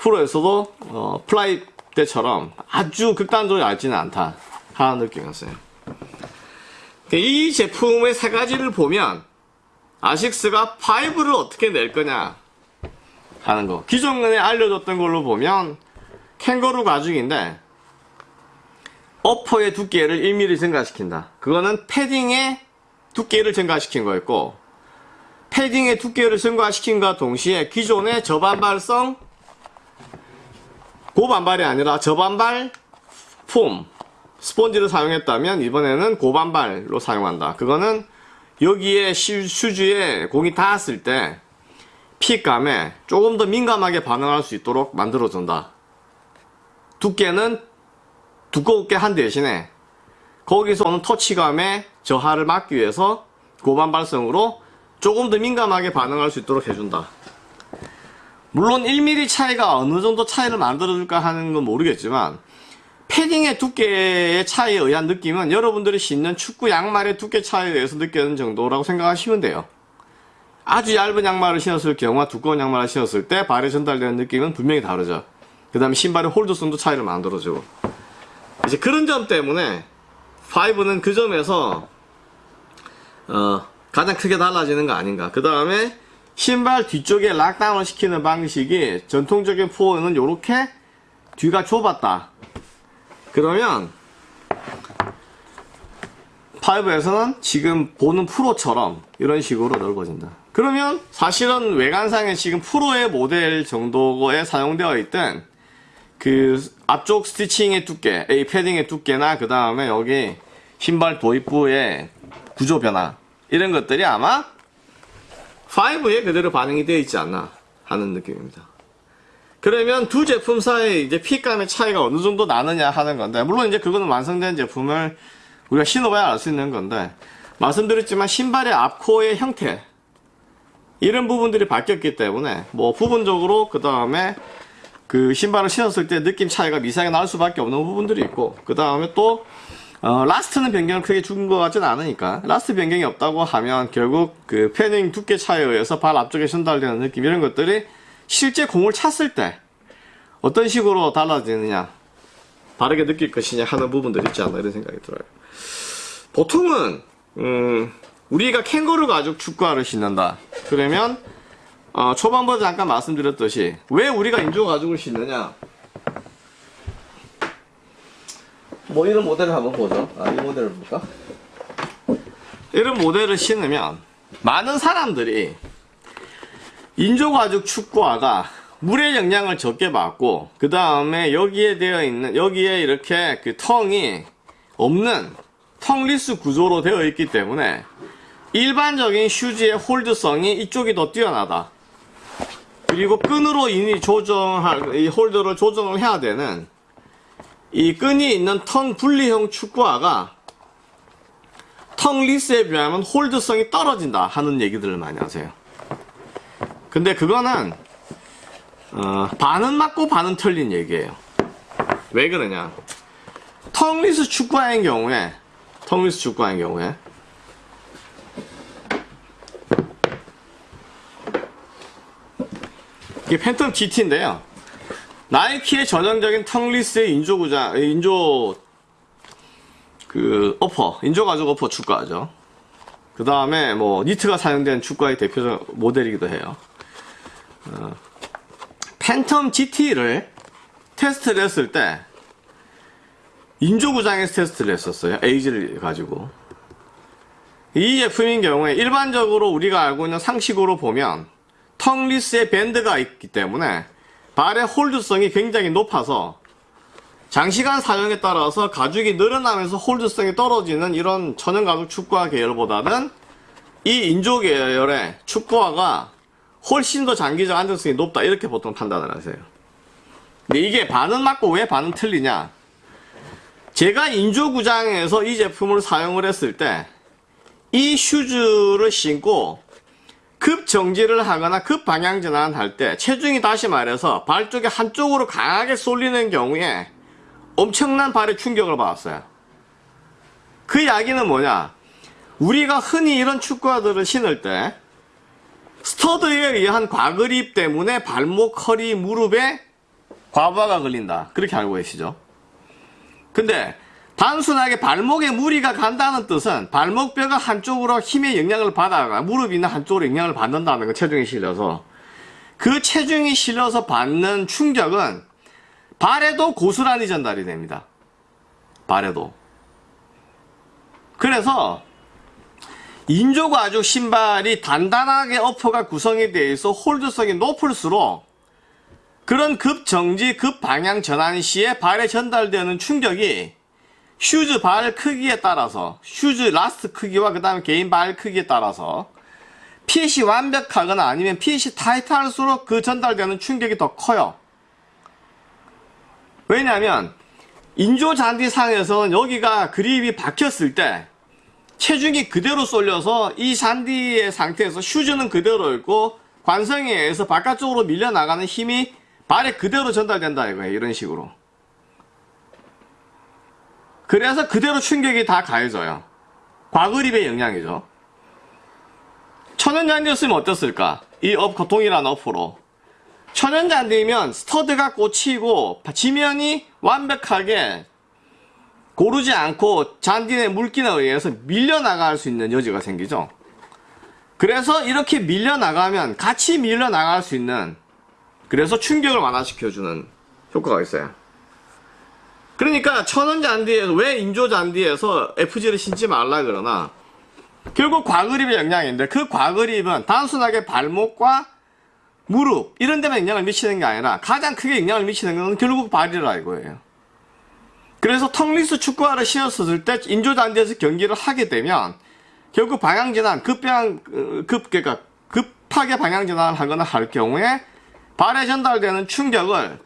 프로에서도 어, 플라이 때처럼 아주 극단적으로 얇지는 않다 하는 느낌이었어요. 이 제품의 세 가지를 보면 아식스가 5를 어떻게 낼 거냐 하는 거. 기존에 알려줬던 걸로 보면 캥거루 가죽인데 어퍼의 두께를 1mm 증가시킨다. 그거는 패딩의 두께를 증가시킨 거였고 패딩의 두께를 증가시킨과 동시에 기존의 저반발성 고반발이 아니라 저반발 폼 스폰지를 사용했다면 이번에는 고반발로 사용한다. 그거는 여기에 시- 슈즈에 공이 닿았을 때 핏감에 조금 더 민감하게 반응할 수 있도록 만들어준다. 두께는 두껍게 한 대신에 거기서 오는 터치감의 저하를 막기 위해서 고반발성으로 조금 더 민감하게 반응할 수 있도록 해준다. 물론 1mm 차이가 어느 정도 차이를 만들어줄까 하는 건 모르겠지만 패딩의 두께의 차이에 의한 느낌은 여러분들이 신는 축구 양말의 두께 차이에 의해서 느끼는 정도라고 생각하시면 돼요. 아주 얇은 양말을 신었을 경우와 두꺼운 양말을 신었을 때 발에 전달되는 느낌은 분명히 다르죠. 그 다음에 신발의 홀드성도 차이를 만들어주고. 이제 그런 점 때문에 5는 그 점에서 어, 가장 크게 달라지는 거 아닌가. 그 다음에 신발 뒤쪽에 락다운을 시키는 방식이 전통적인 4는 이렇게 뒤가 좁았다. 그러면 5에서는 지금 보는 프로처럼 이런 식으로 넓어진다. 그러면 사실은 외관상에 지금 프로의 모델 정도에 사용되어 있던 그 앞쪽 스티칭의 두께, 이 패딩의 두께나 그 다음에 여기 신발 도입부의 구조 변화 이런 것들이 아마 5에 그대로 반영이 되어 있지 않나 하는 느낌입니다. 그러면 두 제품 사이에 이제 핏감의 차이가 어느 정도 나느냐 하는 건데 물론 이제 그거는 완성된 제품을 우리가 신어봐야 알 수 있는 건데 말씀드렸지만 신발의 앞코의 형태 이런 부분들이 바뀌었기 때문에 뭐 부분적으로 그 다음에 그 신발을 신었을 때 느낌 차이가 미세하게 날 수밖에 없는 부분들이 있고 그 다음에 또 어, last는 변경을 크게 준 것 같지는 않으니까. last 변경이 없다고 하면 결국 그 패딩 두께 차이에 의해서 발 앞쪽에 전달되는 느낌 이런 것들이 실제 공을 찼을 때 어떤 식으로 달라지느냐. 다르게 느낄 것이냐 하는 부분들이 있지 않나 이런 생각이 들어요. 보통은 음, 우리가 캥거루 가죽 축구화를 신는다. 그러면 어, 초반부터 잠깐 말씀드렸듯이 왜 우리가 인조 가죽을 신느냐 뭐 이런 모델을 한번 보죠 아, 이 모델을 볼까 이런 모델을 신으면 많은 사람들이 인조 가죽 축구화가 물의 영향을 적게 받고 그 다음에 여기에 되어 있는 여기에 이렇게 그 tongue이 없는 tongueless 구조로 되어 있기 때문에 일반적인 슈즈의 hold성이 이쪽이 더 뛰어나다. 그리고 끈으로 이니 조정할 이 hold를 조정을 해야 되는 이 끈이 있는 tongue 분리형 축구화가 tongueless에 비하면 hold성이 떨어진다 하는 얘기들을 많이 하세요. 근데 그거는 어, 반은 맞고 반은 틀린 얘기예요. 왜 그러냐? tongueless 축구화인 경우에 tongueless 축구화인 경우에 이게 팬텀 GT인데요. 나이키의 전형적인 tongueless의 인조 구장, 인조 그 upper, 인조 가죽 upper 축구화죠. 그 다음에 뭐 니트가 사용된 축구의 대표적 모델이기도 해요. 어, 팬텀 GT를 테스트를 했을 때 인조 구장에서 테스트를 했었어요. 에이지를 가지고. 이 제품인 경우에 일반적으로 우리가 알고 있는 상식으로 보면 텅리스에 밴드가 있기 때문에 발의 홀드성이 굉장히 높아서 장시간 사용에 따라서 가죽이 늘어나면서 홀드성이 떨어지는 이런 천연 가죽 축구화 계열보다는 이 인조 계열의 축구화가 훨씬 더 장기적 안정성이 높다 이렇게 보통 판단을 하세요. 근데 이게 반은 맞고 왜 반은 틀리냐? 제가 인조 구장에서 이 제품을 사용을 했을 때 이 슈즈를 신고 급 정지를 하거나 급 방향 전환 할 때 체중이 다시 말해서 발 쪽에 한쪽으로 강하게 쏠리는 경우에 엄청난 발의 충격을 받았어요. 그 이야기는 뭐냐? 우리가 흔히 이런 축구화들을 신을 때 스터드에 의한 과그립 때문에 발목, 허리, 무릎에 과부하가 걸린다. 그렇게 알고 계시죠? 근데 단순하게 발목에 무리가 간다는 뜻은 발목뼈가 한쪽으로 힘의 영향을 받아가 무릎이나 한쪽으로 영향을 받는다는 거 체중이 실려서 그 체중이 실려서 받는 충격은 발에도 고스란히 전달이 됩니다. 발에도. 그래서 인조 가죽 신발이 단단하게 upper가 구성이 되어 있어 hold성이 높을수록 그런 급정지, 급방향 전환 시에 발에 전달되는 충격이 슈즈 발 크기에 따라서 슈즈 last 크기와 그 다음에 개인 발 크기에 따라서 핏이 완벽하거나 아니면 핏이 타이트할수록 그 전달되는 충격이 더 커요. 왜냐하면 인조 잔디상에서는 여기가 그립이 박혔을 때 체중이 그대로 쏠려서 이 잔디의 상태에서 슈즈는 그대로 있고 관성에 의해서 바깥쪽으로 밀려나가는 힘이 발에 그대로 전달된다 이거예요. 이런 식으로. 그래서 그대로 충격이 다 가해져요. 과그립의 영향이죠. 천연잔디였으면 어땠을까? 이 업, 동일한 upper로. 천연잔디면 스터드가 꽂히고 지면이 완벽하게 고르지 않고 잔디의 물기에 의해서 밀려나갈 수 있는 여지가 생기죠. 그래서 이렇게 밀려나가면 같이 밀려나갈 수 있는 그래서 충격을 완화시켜주는 효과가 있어요. 그러니까 천연 잔디에서 왜 인조 잔디에서 FG를 신지 말라 그러나 결국 과그립의 영향인데 그 과그립은 단순하게 발목과 무릎 이런 데만 영향을 미치는 게 아니라 가장 크게 영향을 미치는 것은 결국 발이라 이거예요. 그래서 tongueless 축구화를 신었을 때 인조 잔디에서 경기를 하게 되면 결국 방향 전환 급방 급 그러니까 급하게 방향 전환을 하거나 할 경우에 발에 전달되는 충격을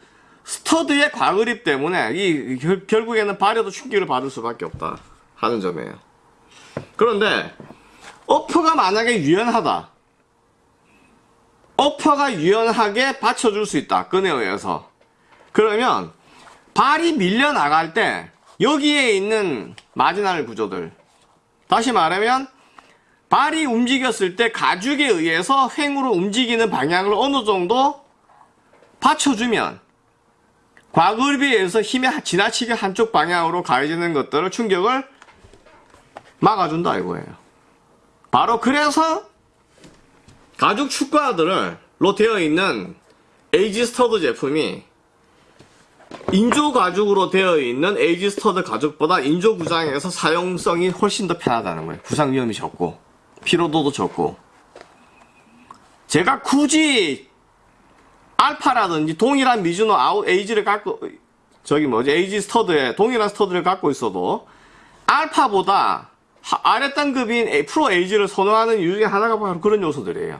stud의 과그립 때문에 이 결, 결국에는 발에도 충격을 받을 수밖에 없다 하는 점이에요. 그런데 어퍼가 만약에 유연하다. 어퍼가 유연하게 받쳐줄 수 있다. 끈에 의해서. 그러면 발이 밀려나갈 때 여기에 있는 마지날 구조들 다시 말하면 발이 움직였을 때 가죽에 의해서 횡으로 움직이는 방향을 어느 정도 받쳐주면 과급에 의해서 힘이 지나치게 한쪽 방향으로 가해지는 것들을 충격을 막아준다 이거예요. 바로 그래서 가죽 축구화들로 되어 있는 AG stud 제품이 인조 가죽으로 되어 있는 AG stud 가죽보다 인조 구장에서 사용성이 훨씬 더 편하다는 거예요. 부상 위험이 적고 피로도도 적고 제가 굳이 알파라든지 동일한 미즈노 아웃 에이지를 갖고 저기 뭐지 AG stud에 동일한 stud를 갖고 있어도 알파보다 아래 단급인 프로 에이지를 선호하는 이유 중에 하나가 바로 그런 요소들이에요.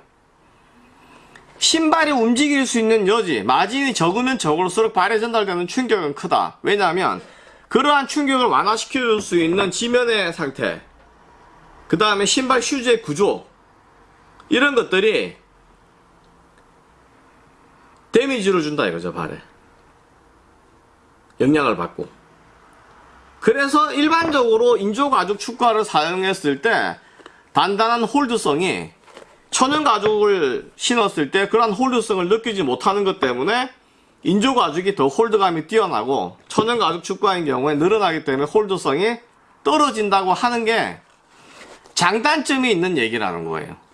신발이 움직일 수 있는 여지, 마진이 적으면 적을수록 발에 전달되는 충격은 크다. 왜냐하면 그러한 충격을 완화시켜줄 수 있는 지면의 상태, 그 다음에 신발 슈즈의 구조, 이런 것들이 데미지를 준다 이거죠, 발에. 영향을 받고. 그래서 일반적으로 인조 가죽 축구화를 사용했을 때 단단한 홀드성이 천연 가죽을 신었을 때 그러한 홀드성을 느끼지 못하는 것 때문에 인조 가죽이 더 홀드감이 뛰어나고 천연 가죽 축구화인 경우에 늘어나기 때문에 홀드성이 떨어진다고 하는 게 장단점이 있는 얘기라는 거예요.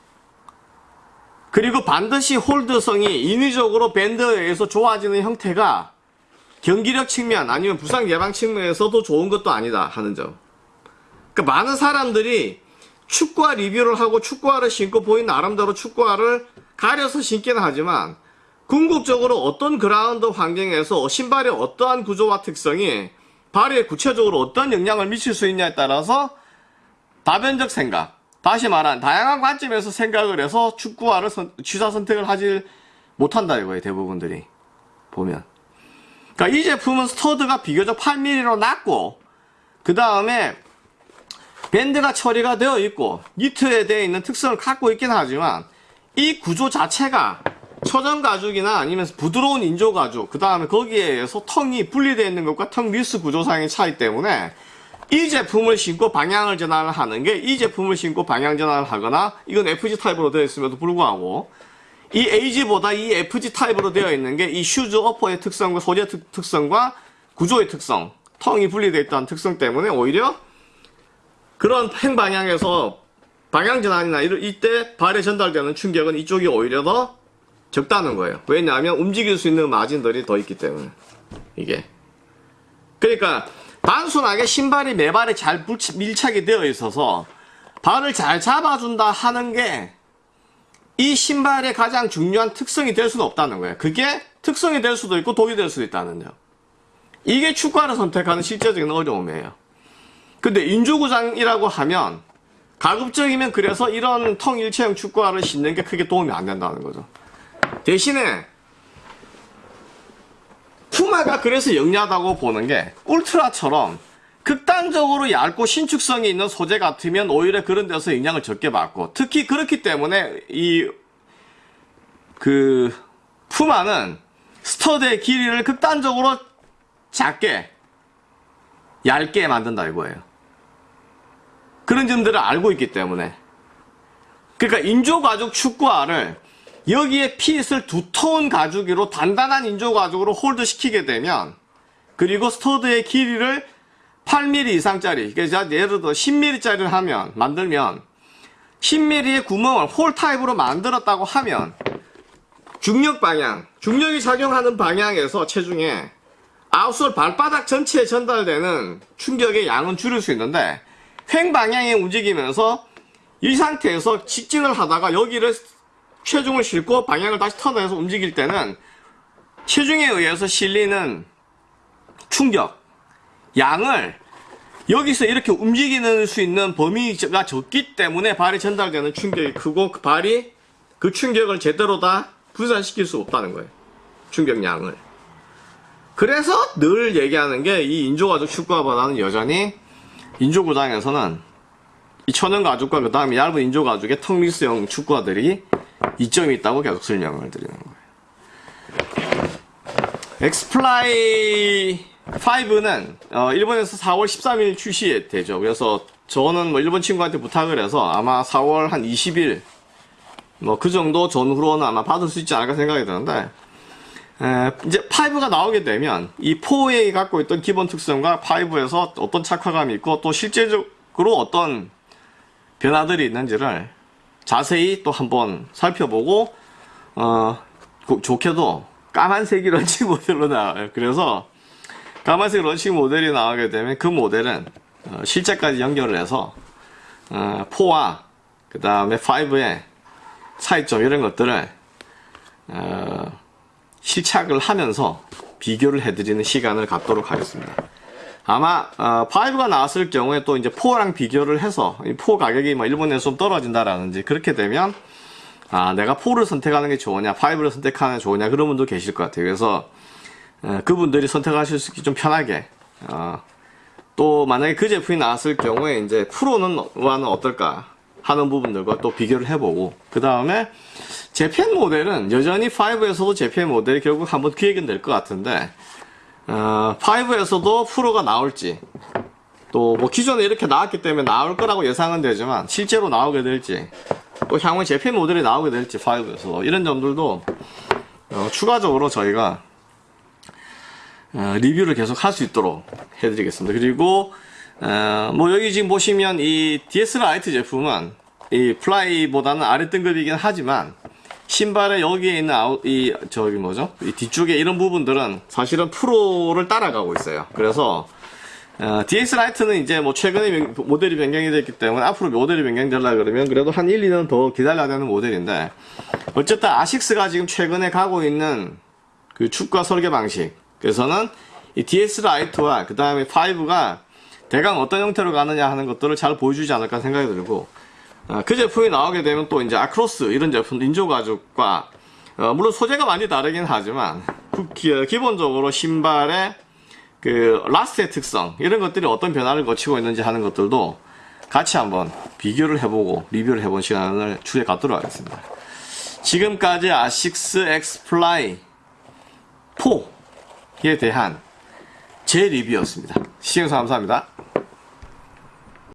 그리고 반드시 홀드성이 인위적으로 밴드에 의해서 좋아지는 형태가 경기력 측면 아니면 부상 예방 측면에서도 좋은 것도 아니다 하는 점. 그러니까 많은 사람들이 축구화 리뷰를 하고 축구화를 신고 보이는 아름다운 축구화를 가려서 신기는 하지만 궁극적으로 어떤 그라운드 환경에서 신발의 어떠한 구조와 특성이 발에 구체적으로 어떤 영향을 미칠 수 있냐에 따라서 다변적 생각, 다시 말한 다양한 관점에서 생각을 해서 축구화를 선- 취사 선택을 하지 못한다 이거예요 대부분들이 보면. 그러니까 이 제품은 stud가 비교적 8mm로 낮고 그 다음에 밴드가 처리가 되어 있고 니트에 되어 있는 특성을 갖고 있긴 하지만 이 구조 자체가 천연 가죽이나 아니면 부드러운 인조 가죽 그 다음에 거기에 의해서 tongue이 분리되어 있는 것과 tongueless 구조상의 차이 때문에 이 제품을 신고 방향을 전환을 하는 게 이 제품을 신고 방향 전환을 하거나 이건 FG 타입으로 되어 있음에도 불구하고 이 AG보다 이 FG 타입으로 되어 있는 게 이 슈즈 어퍼의 특성과 소재 특, 특성과 구조의 특성 tongue이 분리되어 있다는 특성 때문에 오히려 그런 횡방향에서 방향 전환이나 이때 발에 전달되는 충격은 이쪽이 오히려 더 적다는 거예요. 왜냐하면 움직일 수 있는 마진들이 더 있기 때문에 이게 그러니까 단순하게 신발이 내 발에 잘 밀착이 되어 있어서 발을 잘 잡아준다 하는 게 이 신발의 가장 중요한 특성이 될 수는 없다는 거예요. 그게 특성이 될 수도 있고 독이 될 수도 있다는 점. 이게 축구화를 선택하는 실제적인 어려움이에요. 근데 인조구장이라고 하면 가급적이면 그래서 이런 통일체형 축구화를 신는 게 크게 도움이 안 된다는 거죠. 대신에 푸마가 그래서 영리하다고 보는 게 울트라처럼 극단적으로 얇고 신축성이 있는 소재 같으면 오히려 그런 데서 영향을 적게 받고 특히 그렇기 때문에 이 그 푸마는 스터드의 길이를 극단적으로 작게 얇게 만든다 이거예요. 그런 점들을 알고 있기 때문에 그러니까 인조 가죽 축구화를 여기에 fit을 두터운 가죽으로 단단한 인조 가죽으로 hold 시키게 되면 그리고 stud의 길이를 8mm 이상짜리 그러니까 예를 들어 10mm짜리를 하면 만들면 10mm의 구멍을 hole 타입으로 만들었다고 하면 중력 방향 중력이 작용하는 방향에서 체중에 outsole 발바닥 전체에 전달되는 충격의 양은 줄일 수 있는데 횡 방향에 움직이면서 이 상태에서 직진을 하다가 여기를 체중을 싣고 방향을 다시 턴해서 움직일 때는 체중에 의해서 실리는 충격 양을 여기서 이렇게 움직이는 수 있는 범위가 적기 때문에 발에 전달되는 충격이 크고 그 발이 그 충격을 제대로 다 분산시킬 수 없다는 거예요. 충격량을. 그래서 늘 얘기하는 게 이 인조가죽 축구화보다는 여전히 인조구장에서는 이 천연 가죽과 그 다음에 얇은 인조 가죽의 tongueless형 축구화들이 이점이 있다고 계속 설명을 드리는 거예요. X-Fly 5는 어, 일본에서 4월 13일 출시되죠. 그래서 저는 뭐 일본 친구한테 부탁을 해서 아마 4월 한 20일 뭐 그 정도 전후로는 아마 받을 수 있지 않을까 생각이 드는데 에, 이제 5가 나오게 되면 이 4에 갖고 있던 기본 특성과 5에서 어떤 착화감이 있고 또 실제적으로 어떤 변화들이 있는지를 자세히 또 한번 살펴보고 어 고- 좋게도 까만색이 런칭 모델로 나와요. 그래서 까만색 런칭 모델이 나오게 되면 그 모델은 어, 실제까지 연결을 해서 어, 4와 그 다음에 5의 차이점 이런 것들을 어, 실착을 하면서 비교를 해드리는 시간을 갖도록 하겠습니다. 아마 어, 5가 나왔을 경우에 또 이제 4랑 비교를 해서 이4 가격이 뭐 일본에서 좀 떨어진다라든지 그렇게 되면 아 내가 4를 선택하는 게 좋으냐 5를 선택하는 게 좋으냐 그런 분도 계실 것 같아요. 그래서 어, 그분들이 선택하실 수 있게 좀 편하게 어, 또 만약에 그 제품이 나왔을 경우에 이제 프로는 와는 어떨까 하는 부분들과 또 비교를 해보고 그 다음에 재팬 모델은 여전히 5에서도 재팬 모델이 결국 한번 기획은 될 것 같은데 어, 5에서도 프로가 나올지 또 뭐 기존에 이렇게 나왔기 때문에 나올 거라고 예상은 되지만 실제로 나오게 될지 또 향후 Japan 모델이 나오게 될지 5에서 이런 점들도 어, 추가적으로 저희가 어, 리뷰를 계속 할 수 있도록 해드리겠습니다. 그리고 어, 뭐 여기 지금 보시면 이 DS Light 제품은 이 플라이보다는 아래 등급이긴 하지만 신발에 여기에 있는 아웃 이 저기 뭐죠? 이 뒤쪽에 이런 부분들은 사실은 프로를 따라가고 있어요. 그래서 어, DS Light는 이제 뭐 최근에 변- 모델이 변경이 됐기 때문에 앞으로 모델이 변경되려 그러면 그래도 한 1, 2년 더 기다려야 되는 모델인데 어쨌든 아식스가 지금 최근에 가고 있는 그 축과 설계 방식 그래서는 이 DS Light와 그 다음에 5가 대강 어떤 형태로 가느냐 하는 것들을 잘 보여주지 않을까 생각이 들고 어, 그 제품이 나오게 되면 또 이제 아크로스 이런 제품 인조 가죽과 어, 물론 소재가 많이 다르긴 하지만 그 기- 기본적으로 신발의 그 last의 특성 이런 것들이 어떤 변화를 거치고 있는지 하는 것들도 같이 한번 비교를 해보고 리뷰를 해본 시간을 추후에 갖도록 하겠습니다. 지금까지 아식스 X-Fly 4에 대한 제 리뷰였습니다. 시청해주셔서 감사합니다.